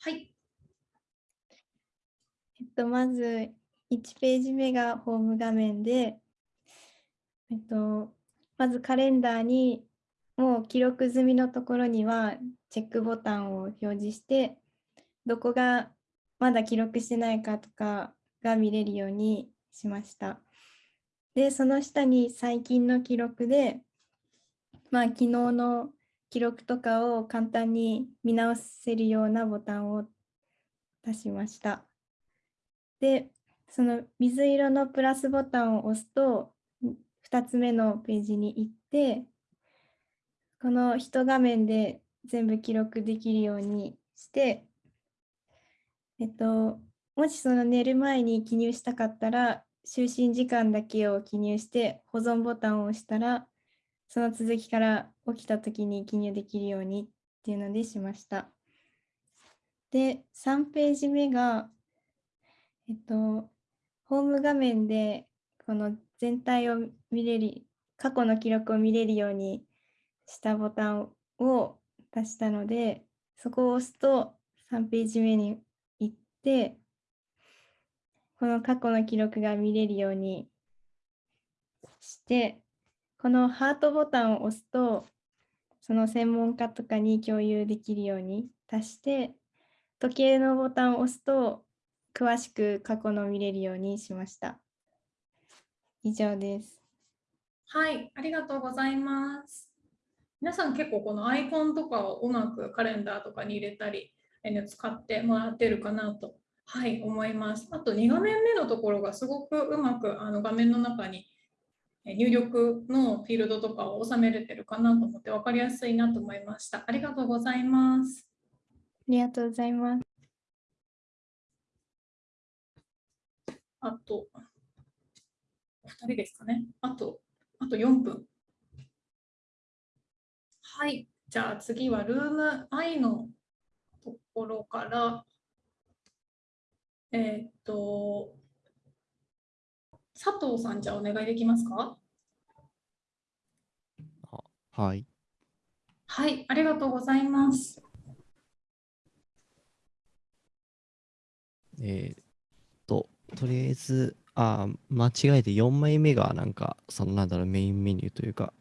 はい、えっと、まず1ページ目がホーム画面で、えっと、まずカレンダーにもう記録済みのところにはチェックボタンを表示して、どこがまだ記録してないかとかが見れるようにしました。で、その下に最近の記録で、まあ、昨日の記録とかを簡単に見直せるようなボタンを出しました。で、その水色のプラスボタンを押すと、2つ目のページに行って、この一画面で全部記録できるようにして、えっと、もしその寝る前に記入したかったら、就寝時間だけを記入して保存ボタンを押したら、その続きから起きた時に記入できるようにっていうのでしました。で、3ページ目が、えっと、ホーム画面でこの全体を見れる、過去の記録を見れるようにしたボタンを出したので、そこを押すと3ページ目に、この過去の記録が見れるようにして、このハートボタンを押すと、その専門家とかに共有できるように足して、時計のボタンを押すと、詳しく過去の見れるようにしました。以上です。はい、ありがとうございます。皆さん結構このアイコンとかをうまくカレンダーとかに入れたり、えー使ってもらってるかなと、はい、思います。あと2画面目のところがすごくうまくあの画面の中にえー入力のフィールドとかを収めれてるかなと思って分かりやすいなと思いました。ありがとうございます。ありがとうございます。あと、お二人ですかね。あと、あと4分。はい。じゃあ次はルーム I のところから、えーっと、佐藤さん、じゃあお願いできますか？はい。はい、ありがとうございます。えーっと、とりあえず、あー、間違えて4枚目がなんか、そのなんだろう、メインメニューというか、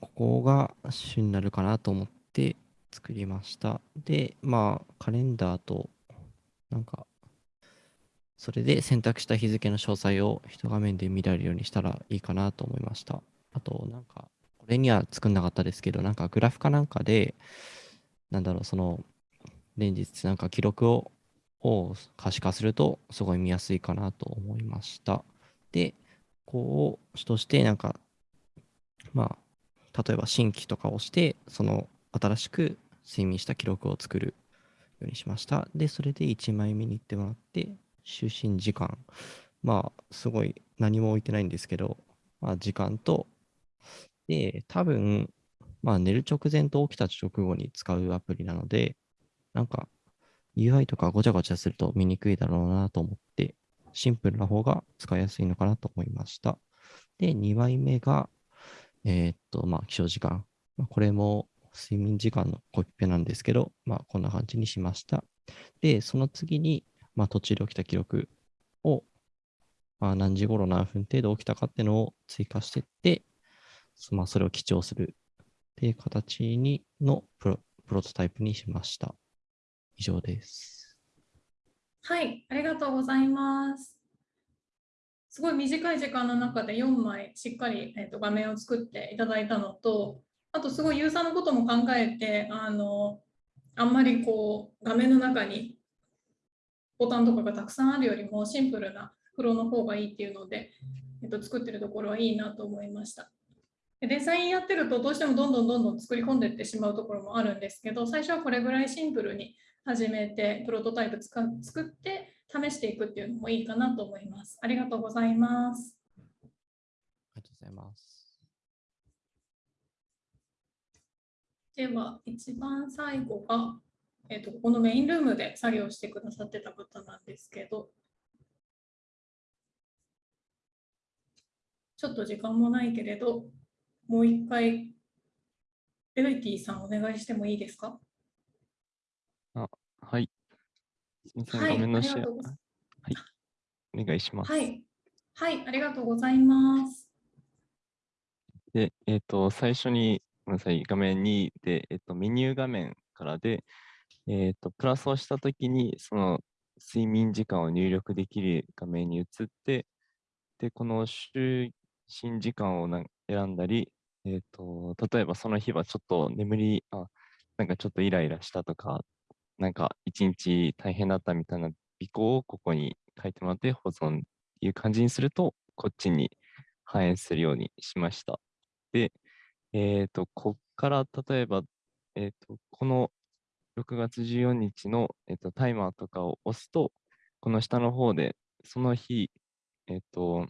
ここが主になるかなと思って作りました。で、まあ、カレンダーと、なんか、それで選択した日付の詳細を一画面で見られるようにしたらいいかなと思いました。あと、なんか、これには作んなかったですけど、なんかグラフかなんかで、なんだろう、その、連日なんか記録をを可視化するとすごい見やすいかなと思いました。で、こうとしてなんか、まあ、例えば新規とかをして、その新しく睡眠した記録を作るようにしました。で、それで1枚目に行ってもらって、就寝時間。まあ、すごい何も置いてないんですけど、まあ、時間と、で、多分、まあ、寝る直前と起きた直後に使うアプリなので、なんか、UI とかごちゃごちゃすると見にくいだろうなと思って、シンプルな方が使いやすいのかなと思いました。で、2枚目が、えーっと、まあ、起床時間。これも睡眠時間のコピペなんですけど、まあ、こんな感じにしました。で、その次に、まあ、途中で起きた記録を、まあ、何時頃何分程度起きたかっていうのを追加していって、まあ、それを記帳するっていう形にのプロプロトタイプにしました。以上です。はい、ありがとうございます。すごい短い時間の中で4枚しっかり、えー、と画面を作っていただいたのと、あとすごいユーザーのことも考えて、あのあんまりこう画面の中にボタンとかがたくさんあるよりもシンプルなフローの方がいいっていうので、えっと、作ってるところはいいなと思いました。でデザインやってるとどうしてもどんどんどんどん作り込んでいってしまうところもあるんですけど、最初はこれぐらいシンプルに始めて、プロトタイプつか作って試していくっていうのもいいかなと思います。ありがとうございます。ありがとうございます。では、一番最後が、えっとここのメインルームで作業してくださってた方なんですけど、ちょっと時間もないけれど、もう一回、ベルティさんお願いしてもいいですか？はい。すみません、はい画面のシェア。はい。お願いします。はい。はい、ありがとうございます。で、えっ、と、最初に、ごめんなさい、画面2で、えっ、と、メニュー画面からで、えっ、と、プラスをしたときに、その睡眠時間を入力できる画面に移って、で、この就寝時間を選んだり、えっ、と、例えばその日はちょっと眠り、あ、なんかちょっとイライラしたとか、なんか一日大変だったみたいな尾行をここに書いてもらって保存っていう感じにすると、こっちに反映するようにしました。で、えっ、と、こっから例えば、えっ、と、この6月14日の、えっとタイマーとかを押すと、この下の方で、その日、えっ、と、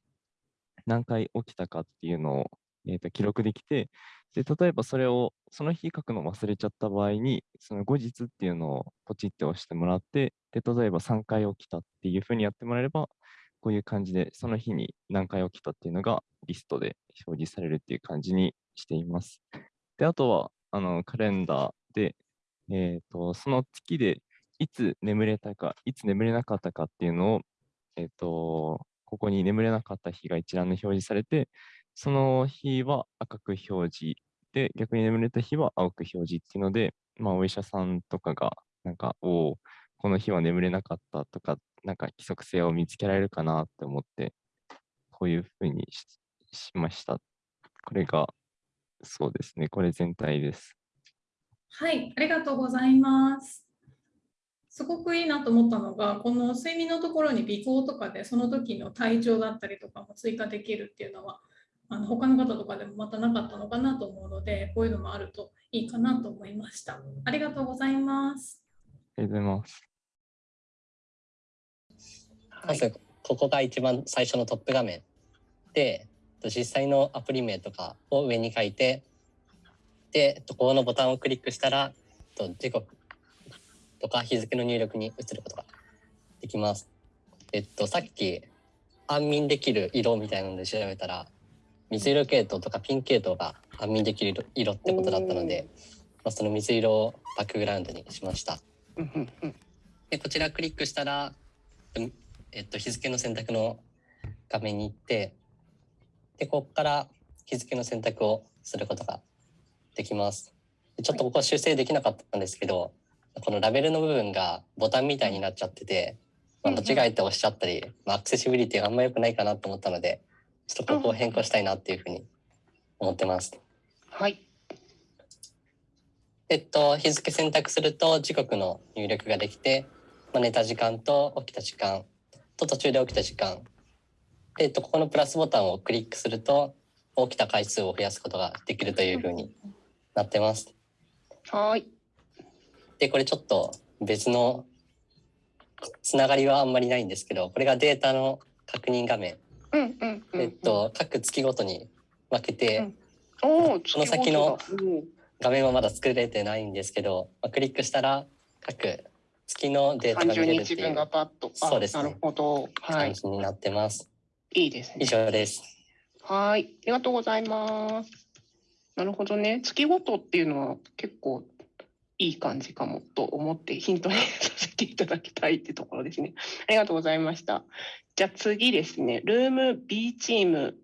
何回起きたかっていうのを、えっと記録できて、で、例えばそれをその日書くの忘れちゃった場合に、その後日っていうのをポチって押してもらって、で、例えば3回起きたっていうふうにやってもらえれば、こういう感じで、その日に何回起きたっていうのがリストで表示されるっていう感じにしています。で、あとは、あの、カレンダーで、えっ、と、その月でいつ眠れたか、いつ眠れなかったかっていうのを、えっ、と、ここに眠れなかった日が一覧で表示されて、その日は赤く表示で、逆に眠れた日は青く表示っていうので、まあ、お医者さんとかが、なんか、おお、この日は眠れなかったとか、なんか規則性を見つけられるかなって思って、こういうふうにししました。これが、そうですね、これ全体です。はい、ありがとうございます。すごくいいなと思ったのが、この睡眠のところに尾行とかで、その時の体調だったりとかも追加できるっていうのは、あの他の方とかでもまたなかったのかなと思うので、こういうのもあるといいかなと思いました。ありがとうございます。ありがとうございます。まず、ここが一番最初のトップ画面で、と実際のアプリ名とかを上に書いて、で、とここのボタンをクリックしたら、と時刻とか日付の入力に移ることができます。えっと、さっき安眠できる色みたいなので調べたら、水色系統とかピン系統が安眠できる色色ってことだったので、まあ、その水色をバックグラウンドにしました。でこちらクリックしたら、うんえっと、日付の選択の画面に行って、で、ここから日付の選択をすることができます。でちょっとここ修正できなかったんですけど、このラベルの部分がボタンみたいになっちゃってて、まあ、間違えて押しちゃったり、まあ、アクセシビリティがあんま良くないかなと思ったので、ちょっとここを変更したいなっていうふうに思ってます。はい。えっと、日付選択すると時刻の入力ができて、まあ、寝た時間と起きた時間と途中で起きた時間。で、えっと、ここのプラスボタンをクリックすると、起きた回数を増やすことができるというふうになってます。はい。で、これちょっと別のつながりはあんまりないんですけど、これがデータの確認画面。うんうんうん。えっと、各月ごとに分けて、おお、この先の画面はまだ作れてないんですけど、まあ、クリックしたら各月のデータが見30れるっていう日分がパッと。あそうですねなるほど。はい。感じになってます。いいですね。以上です。はい。ありがとうございます。なるほどね。月ごとっていうのは結構いい感じかもと思ってヒントにさせていただきたいってところですね。ありがとうございました。じゃあ次ですね、ルーム B チーム、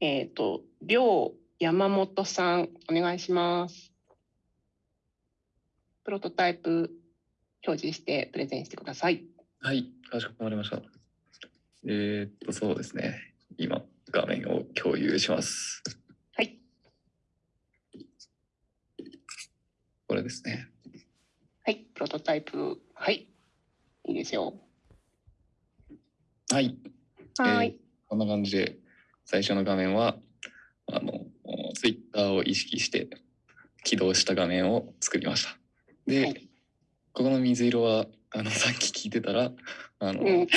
えっ、と、りょう山本さん、お願いします。プロトタイプ表示してプレゼンしてください。はい、かしこまりました。えーっと、そうですね。今、画面を共有します。はい。これですね。はい、プロトタイプ、はい、いいですよ。はい。はいえーこんな感じで、最初の画面は、あの、ツイッターを意識して起動した画面を作りました。で、ここの水色は、あの、さっき聞いてたら、あの、うん、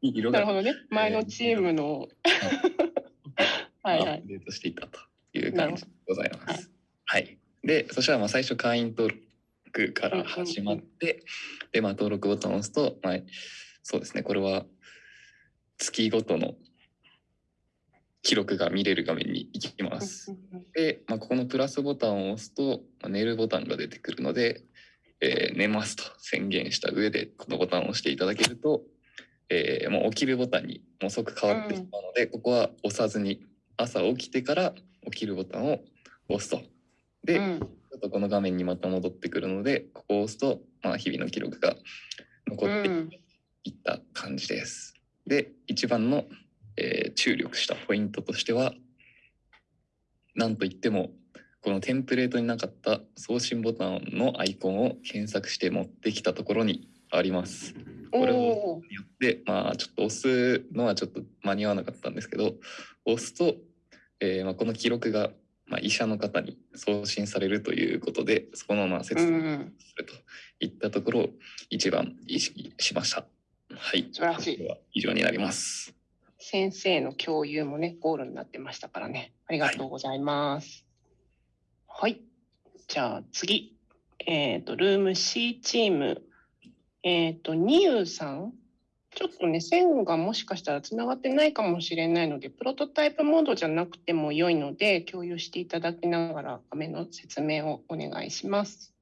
色がなるほどね。前のチームの、はいはいアップデートしていたという感じでございます。はい。で、そしたらまあ最初会員登録から始まって、で、まあ登録ボタンを押すと、まあ、そうですね、これは月ごとの記録が見れる画面に行きます。で、まあ、ここのプラスボタンを押すと、まあ、寝るボタンが出てくるので、えー寝ますと宣言した上で、このボタンを押していただけると、えーもう起きるボタンにもう即変わってしまうので、ここは押さずに朝起きてから起きるボタンを押すと。で、ちょっとこの画面にまた戻ってくるので、ここを押すと、まあ、日々の記録が残っていった感じです。で、一番の、えー注力したポイントとしては、なんといっても、このテンプレートになかった送信ボタンのアイコンを検索して持ってきたところにあります。これをによって、まあ、ちょっと押すのはちょっと間に合わなかったんですけど、押すと、えーまあ、この記録が、まあ、医者の方に送信されるということで、そこのまあ説明をするといったところを一番意識しました。はい。素晴らしい。以上になります。先生の共有もね、ゴールになってましたからね。ありがとうございます。はい。はいじゃあ次。えっ、と、ルーム C チーム。えっ、と、ニユさん。ちょっとね、線がもしかしたらつながってないかもしれないので、プロトタイプモードじゃなくても良いので、共有していただきながら画面の説明をお願いします。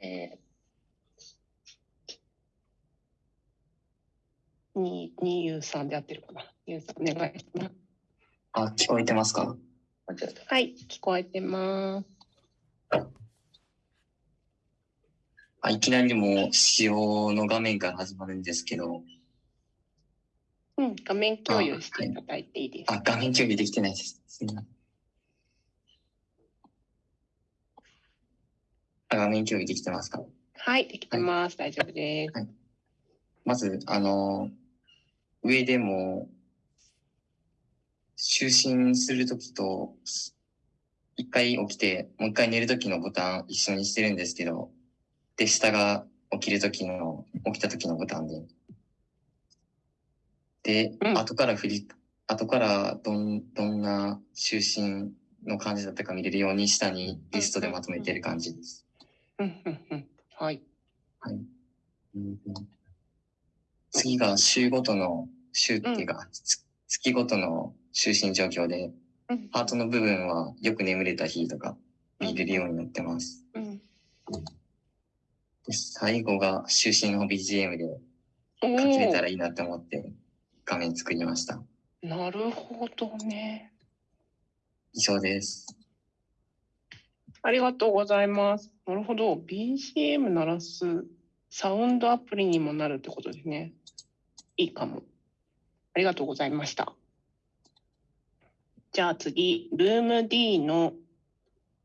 えー、に、にゆうさんで合ってるかな。にゆうさん、お願いします。あ、聞こえてますか？はい、聞こえてます。あいきなりもう使用の画面から始まるんですけど、うん、画面共有していただいていいですか？あ、画面共有できてないです。すみません。あ画面共有できてますか？はい、できてます。大丈夫です。まず、あの、上でも、就寝するときと、一回起きて、もう一回寝るときのボタン一緒にしてるんですけど、で、下が起きるときの、起きたときのボタンで。で、後から振り、後からどん、どんな就寝の感じだったか見れるように下にリストでまとめてる感じです。うん、うん、うん。はい。はい。うん次が週ごとの、週っていうか、つ月ごとの就寝状況で、ハートの部分はよく眠れた日とか見れるようになってます。うん。で最後が就寝の BGM でお書きれたーらいいなって思って画面作りました。なるほどね。以上です。ありがとうございます。なるほど。BGM 鳴らすサウンドアプリにもなるってことですね。いいかも。ありがとうございました。じゃあ次、ルーム D の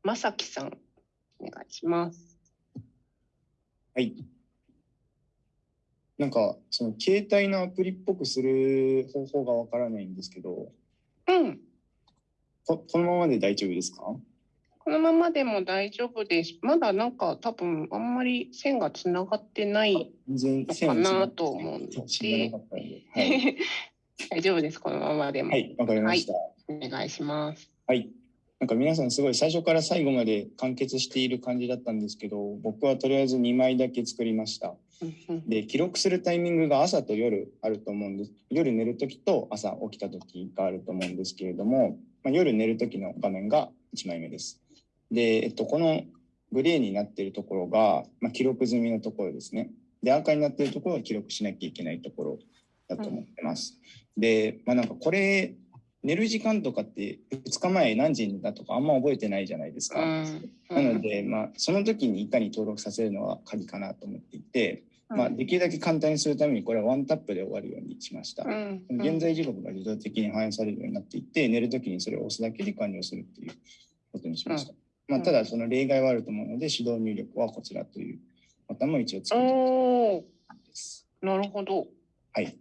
まさきさん、お願いします。はい。なんか、その携帯のアプリっぽくする方法がわからないんですけど、うん。ここのままで大丈夫ですか？このままでも大丈夫です。まだなんか多分あんまり線がつながってない全のかなと思うので、大丈夫です、このままでも。はい、わかりました。はい、お願いします。はい。なんか皆さんすごい最初から最後まで完結している感じだったんですけど、僕はとりあえず2枚だけ作りました。で、記録するタイミングが朝と夜あると思うんです。夜寝るときと朝起きたときがあると思うんですけれども、まあ、夜寝るときの画面が1枚目です。で、えっと、このグレーになっているところが、まあ、記録済みのところですね。で、赤になっているところは記録しなきゃいけないところだと思ってます。で、まあなんかこれ、寝る時間とかって2日前何時だとかあんま覚えてないじゃないですか。なので、まあ、その時にいかに登録させるのが鍵かなと思っていて、まあ、できるだけ簡単にするためにこれはワンタップで終わるようにしました。現在時刻が自動的に反映されるようになっていて、寝る時にそれを押すだけで完了するっていうことにしました。まあ、ただ、その例外はあると思うので、手動入力はこちらというボタンも一応作っておーなるほど。はい。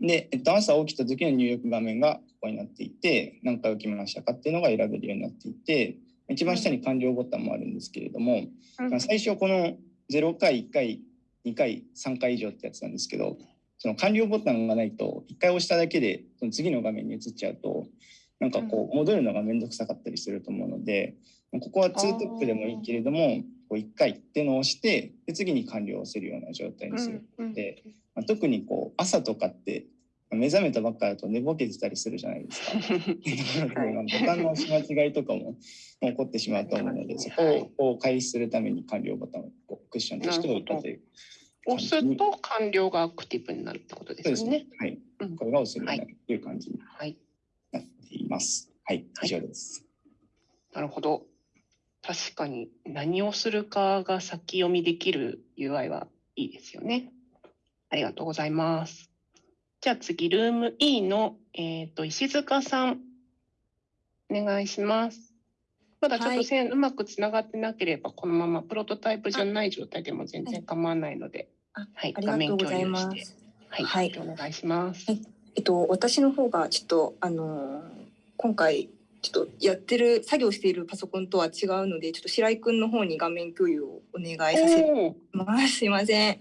で、えっと、朝起きた時の入力画面がになっていて、何回起きましたかっていうのが選べるようになっていて、一番下に完了ボタンもあるんですけれども、まあ最初この0回、1回、2回、3回以上ってやつなんですけど、その完了ボタンがないと、1回押しただけで、その次の画面に移っちゃうと、なんかこう、戻るのがめんどくさかったりすると思うので、ここは2トップでもいいけれども、こう1回っていうのを押して、で次に完了を押せるような状態にする。で、まあ、特にこう朝とかってまあ目覚めたばっかだと寝ぼけてたりするじゃないですか。ボタンの押し間違いとかも起こってしまうと思うので、そこを回避するために完了ボタンをクッションとしておいたという。押すと完了がアクティブになるってことですよね。はい。これが押せるようになるという感じにはい。なっています。はい、以上です。なるほど。確かに何をするかが先読みできる UI はいいですよね。ありがとうございます。じゃあ次、ルーム E の、えー、と石塚さん、お願いします。まだちょっと線うまくつながってなければ、このままプロトタイプじゃない状態でも全然構わないので、はい、ありがと画面共有してす。。はい、お願いします。えっと、私の方がちょっと、あのー今回、ちょっとやってる、作業しているパソコンとは違うので、ちょっと白井くんの方に画面共有をお願いさせてます。すいません。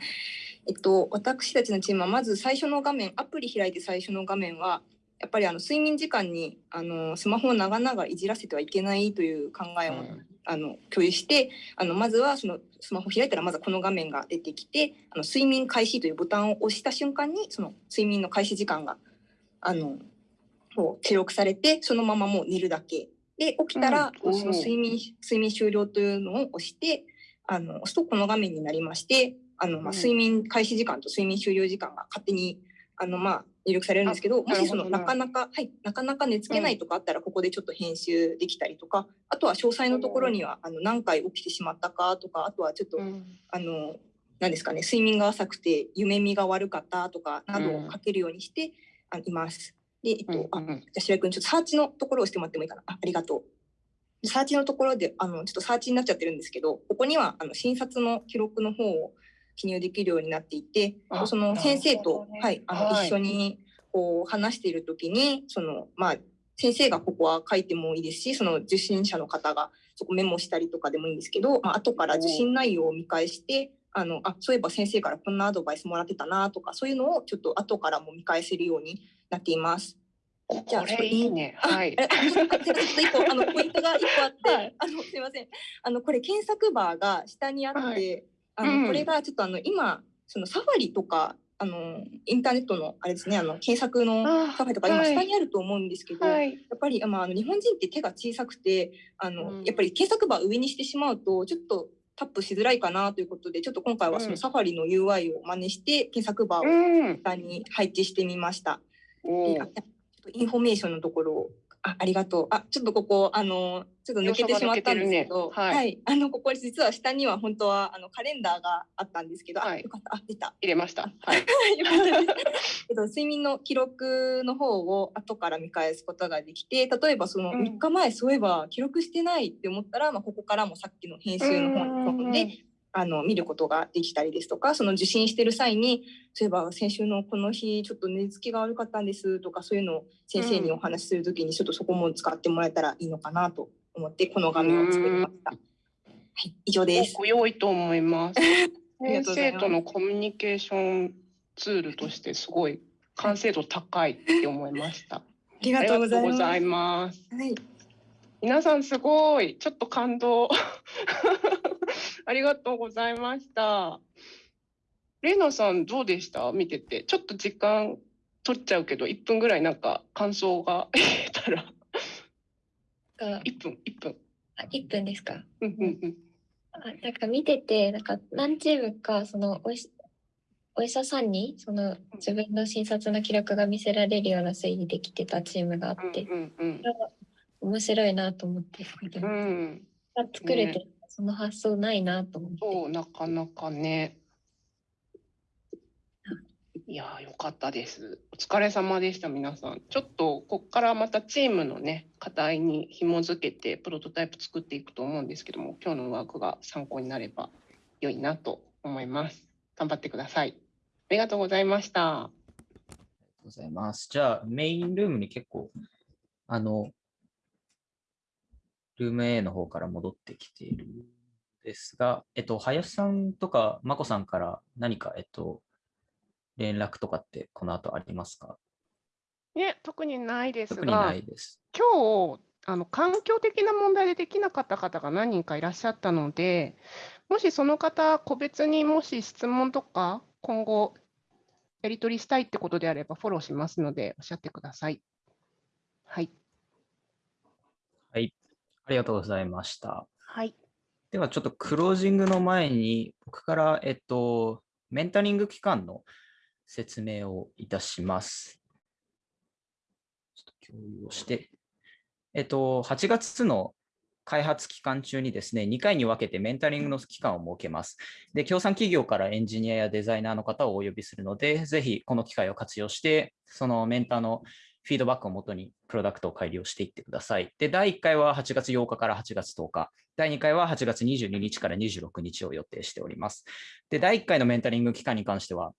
えっと、私たちのチームはまず最初の画面、アプリ開いて最初の画面は、やっぱりあの睡眠時間にあのスマホを長々いじらせてはいけないという考えを、あの共有してあのまずはそのスマホ開いたらまずはこの画面が出てきてあの睡眠開始というボタンを押した瞬間にその睡眠の開始時間があのこう記録されてそのままもう寝るだけ。で起きたら、うん。その睡眠睡眠終了というのを押してあの押すとこの画面になりましてあの、まあ、うん。睡眠開始時間と睡眠終了時間が勝手にあの、まあ、入力されるんですけどもしそのなかなか、はい、なかなか寝つけないとかあったらここでちょっと編集できたりとか、あとは詳細のところにはあの何回起きてしまったかとかあとはちょっと、あの何ですかね睡眠が浅くて夢見が悪かったとかなどを書けるようにして、あいます。で、えっと、あ、じゃあ白井君、ちょっとサーチのところを押してもらってもいいかな。あ、ありがとう。サーチのところで、あの、ちょっとサーチになっちゃってるんですけど、ここには、あの、診察の記録の方を記入できるようになっていて、あその先生と、はい、あの、はい一緒に、こう、話しているときに、その、まあ、先生がここは書いてもいいですし、その受診者の方がそこメモしたりとかでもいいんですけど、まあ、後から受診内容を見返して、あの、あ、そういえば先生からこんなアドバイスもらってたなとか、そういうのをちょっと後からも見返せるようになっています。じゃあ、これいい？ね。はい。ちょっと一個、あの、ポイントが一個あって、あの、すいません。あの、これ検索バーが下にあって、あの、うん。これがちょっとあの、今、そのサファリとか、あの、インターネットの、あれですね、あの、検索のサファリとか今はい。下にあると思うんですけど、はい。やっぱり、まあ、あの、日本人って手が小さくて、あの、やっぱり検索バー上にしてしまうと、ちょっと、タップしづらいかなということで、ちょっと今回はそのサファリの UI を真似して、検索バーを下に配置してみました。であちょっとインフォメーションのところを、あ、ありがとう。あ、ちょっとここ、あの、ちょっと抜けてしまったんですけど、けねはいはい。あの、ここ実は下には本当は、あの、カレンダーがあったんですけど、あ、よかった。あ、出た。入れました。はい。よかったです。け ど、睡眠の記録の方を後から見返すことができて、例えばその3日前、そういえば記録してないって思ったら、まあ、ここからもさっきの編集の方に飛んで、あの、見ることができたりですとか、その受診してる際に、そういえば先週のこの日、ちょっと寝つきが悪かったんですとか、そういうのを先生にお話しするときに、ちょっとそこも使ってもらえたらいいのかなと思って、この画面を作りました。はい、以上です。ご良いと思 います。先生とのコミュニケーションツールとしてすごい完成度高いって思いました。ありがとうございますりがとうございます。はい。皆さんすごい、ちょっと感動。ありがとうございました。レイナさんどうでした？見てて。ちょっと時間取っちゃうけど、1分ぐらいなんか感想が 言えたら。か、1分、1分。あ、1分ですか？うんうんうん。あなんか見てて、なんか何チームか、そのお医お医者さんに、その自分の診察の記録が見せられるような推理できてたチームがあって、うんうんそれは面白いなと思って。うんが作れて、ねその発想ないなと思って。そう、なかなかね。いやー、よかったです。お疲れ様でした、皆さん。ちょっと、ここからまたチームのね、課題に紐づけて、プロトタイプ作っていくと思うんですけども、今日のワークが参考になれば良いなと思います。頑張ってください。ありがとうございました。ありがとうございます。じゃあ、メインルームに結構、あの、ルーム A の方から戻ってきているんですが、えっと、林さんとか、まこさんから何か、えっと、連絡とかってこの後ありますか？ね、特にないですが、特にないです。今日あの環境的な問題でできなかった方が何人かいらっしゃったので、もしその方、個別にもし質問とか、今後やり取りしたいってことであれば、フォローしますので、おっしゃってください。はい。りがとうございました。はい。では、ちょっとクロージングの前に、僕から、えっと、メンタリング期間の説明をいたします。ちょっと共有をして。えっと、8月の開発期間中にですね、2回に分けてメンタリングの期間を設けます。で、協賛企業からエンジニアやデザイナーの方をお呼びするので、ぜひこの機会を活用して、そのメンターのフィードバックをもとにプロダクトを改良していってください。で、第1回は8月8日から8月10日、第2回は8月22日から26日を予定しております。で、第1回のメンタリング期間に関しては、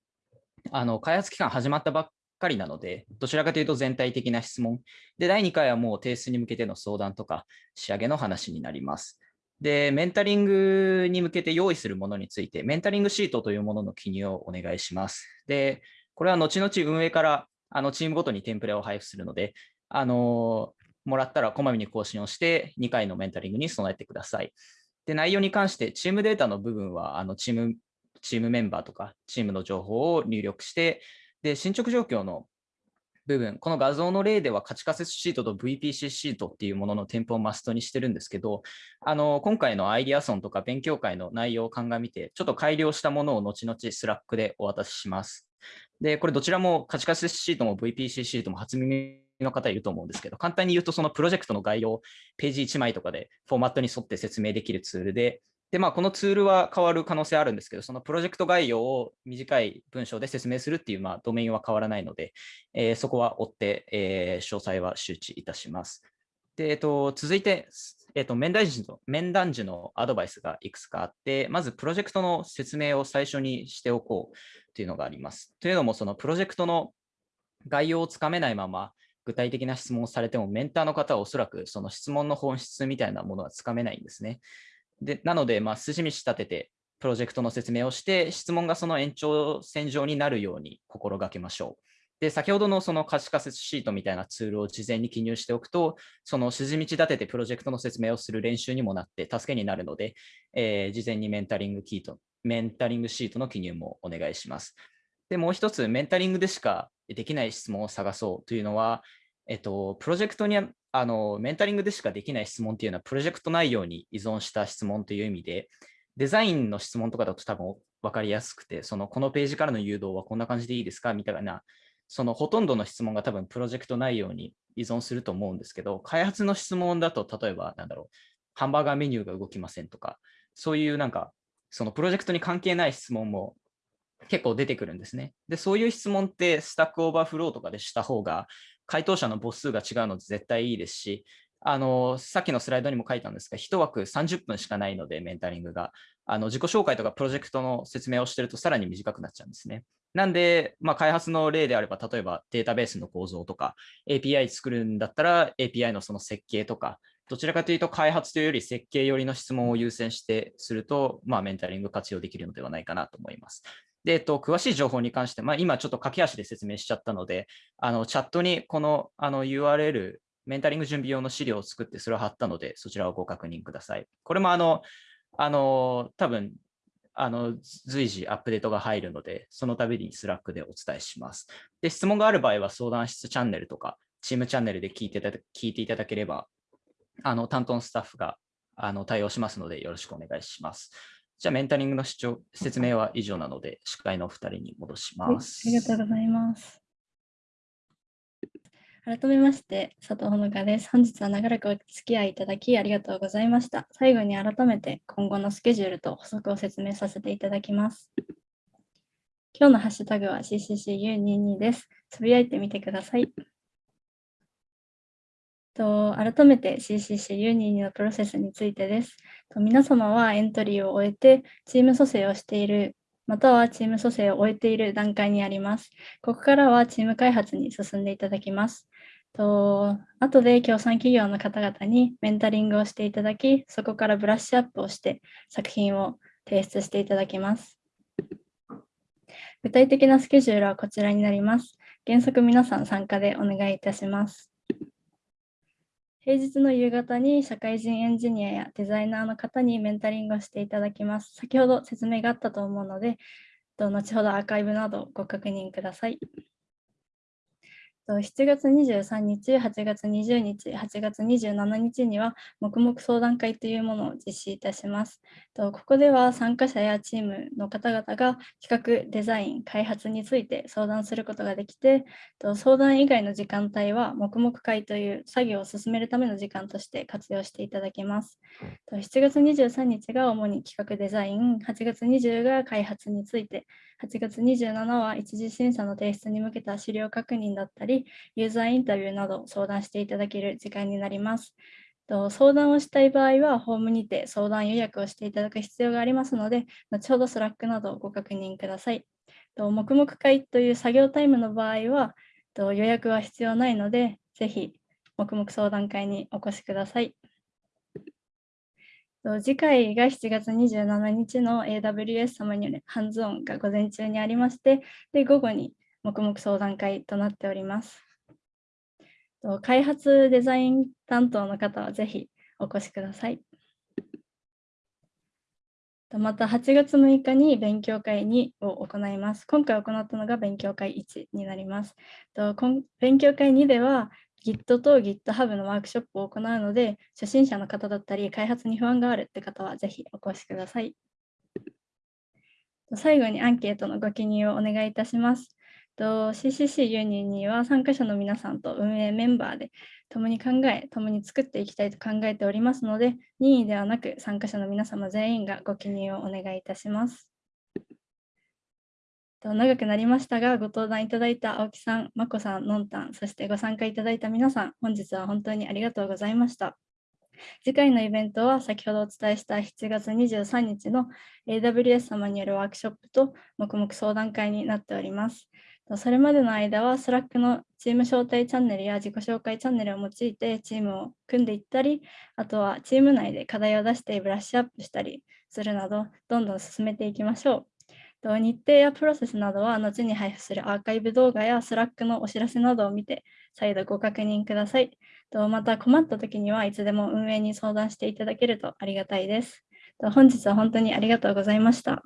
あの開発期間始まったばっかりなので、どちらかというと全体的な質問。で、第2回はもう提出に向けての相談とか仕上げの話になります。で、メンタリングに向けて用意するものについて、メンタリングシートというものの記入をお願いします。で、これは後々運営からあのチームごとにテンプレを配布するので、あのもらったらこまめに更新をして、2回のメンタリングに備えてください。で、内容に関して、チームデータの部分は、あのチーム、チームメンバーとか、チームの情報を入力して、で、進捗状況の部分、この画像の例では価値仮説シートと VPC シートっていうものの添付をマストにしてるんですけど、あの今回のアイディアソンとか勉強会の内容を鑑みて、ちょっと改良したものを後々 Slack でお渡しします。で、これどちらも価値仮説シートも VPC シートも初耳の方いると思うんですけど、簡単に言うとそのプロジェクトの概要ページ1枚とかでフォーマットに沿って説明できるツールで、で、まあ、このツールは変わる可能性あるんですけど、そのプロジェクト概要を短い文章で説明するっていう、まあ、ドメインは変わらないので、えーそこは追って、えー詳細は周知いたします。で、えっと、続いて、えっと、面談時の、面談時のアドバイスがいくつかあって、まずプロジェクトの説明を最初にしておこうというのがあります。というのも、そのプロジェクトの概要をつかめないまま、具体的な質問をされても、メンターの方はおそらくその質問の本質みたいなものはつかめないんですね。でなので、まあ、筋道立てて、プロジェクトの説明をして、質問がその延長線上になるように心がけましょう。で、先ほどのその可視化説シートみたいなツールを事前に記入しておくと、その筋道立ててプロジェクトの説明をする練習にもなって助けになるので、えー事前にメンタリングキート、メンタリングシートの記入もお願いします。で、もう一つ、メンタリングでしかできない質問を探そうというのは、えっと、プロジェクトにあの、メンタリングでしかできない質問っていうのは、プロジェクト内容に依存した質問という意味で、デザインの質問とかだと多分分かりやすくて、そのこのページからの誘導はこんな感じでいいですかみたいな、そのほとんどの質問が多分プロジェクト内容に依存すると思うんですけど、開発の質問だと、例えば、なんだろう、ハンバーガーメニューが動きませんとか、そういうなんか、そのプロジェクトに関係ない質問も結構出てくるんですね。で、そういう質問って Stack Overflow とかでした方が、回答者の母数が違うので絶対いいですし、あの、さっきのスライドにも書いたんですが、1枠30分しかないので、メンタリングが。あの、自己紹介とかプロジェクトの説明をしてるとさらに短くなっちゃうんですね。なんで、まあ、開発の例であれば、例えばデータベースの構造とか、API 作るんだったら API のその設計とか、どちらかというと開発というより設計寄りの質問を優先してすると、まあ、メンタリング活用できるのではないかなと思います。で、えっと、詳しい情報に関して、まあ、今ちょっと駆け足で説明しちゃったので、あのチャットにこのあの URL、メンタリング準備用の資料を作ってそれを貼ったので、そちらをご確認ください。これもあの、あの多分あの随時アップデートが入るので、その度に Slack でお伝えします。で、質問がある場合は相談室チャンネルとか、チームチャンネルで聞いていただ聞いていただければ、あの担当のスタッフがあの対応しますのでよろしくお願いします。じゃあメンタリングの趣旨説明は以上なので司会のお二人に戻します。ありがとうございます。改めまして、佐藤ほのかです。本日は長らくお付き合いいただきありがとうございました。最後に改めて今後のスケジュールと補足を説明させていただきます。今日のハッシュタグは CCCU22 です。つぶやいてみてください。と改めて CCCU22 のプロセスについてです。と皆様はエントリーを終えてチーム蘇生をしているまたはチーム蘇生を終えている段階にあります。ここからはチーム開発に進んでいただきます。と後で協賛企業の方々にメンタリングをしていただき、そこからブラッシュアップをして作品を提出していただきます。具体的なスケジュールはこちらになります。原則皆さん参加でお願いいたします。平日の夕方に社会人エンジニアやデザイナーの方にメンタリングをしていただきます。先ほど説明があったと思うので、後ほどアーカイブなどご確認ください。7月23日、8月20日、8月27日には黙々相談会というものを実施いたします。ここでは参加者やチームの方々が企画、デザイン、開発について相談することができて、相談以外の時間帯は黙々会という作業を進めるための時間として活用していただけます。7月23日が主に企画デザイン、8月20が開発について、8月27は一次審査の提出に向けた資料確認だったり、ユーザーインタビューなど相談していただける時間になります。相談をしたい場合は、ホームにて相談予約をしていただく必要がありますので、後ほど Slack などをご確認ください。と黙々会という作業タイムの場合は、予約は必要ないので、ぜひ黙々相談会にお越しください。次回が7月27日の AWS 様によるハンズオンが午前中にありまして、で午後に黙々相談会となっております。開発デザイン担当の方はぜひお越しください。また8月6日に勉強会2を行います。今回行ったのが勉強会1になります。勉強会2では Git と GitHub のワークショップを行うので、初心者の方だったり、開発に不安があるって方はぜひお越しください。最後にアンケートのご記入をお願いいたします。CCC ユニには参加者の皆さんと運営メンバーで共に考え、共に作っていきたいと考えておりますので、任意ではなく参加者の皆様全員がご記入をお願いいたします。長くなりましたが、ご登壇いただいた青木さん、まこさん、のんたん、そしてご参加いただいた皆さん、本日は本当にありがとうございました。次回のイベントは先ほどお伝えした7月23日の AWS 様によるワークショップと黙々相談会になっております。それまでの間は Slack のチーム招待チャンネルや自己紹介チャンネルを用いてチームを組んでいったり、あとはチーム内で課題を出してブラッシュアップしたりするなど、どんどん進めていきましょう。日程やプロセスなどは後に配布するアーカイブ動画や Slack のお知らせなどを見て再度ご確認ください。また困った時にはいつでも運営に相談していただけるとありがたいです。本日は本当にありがとうございました。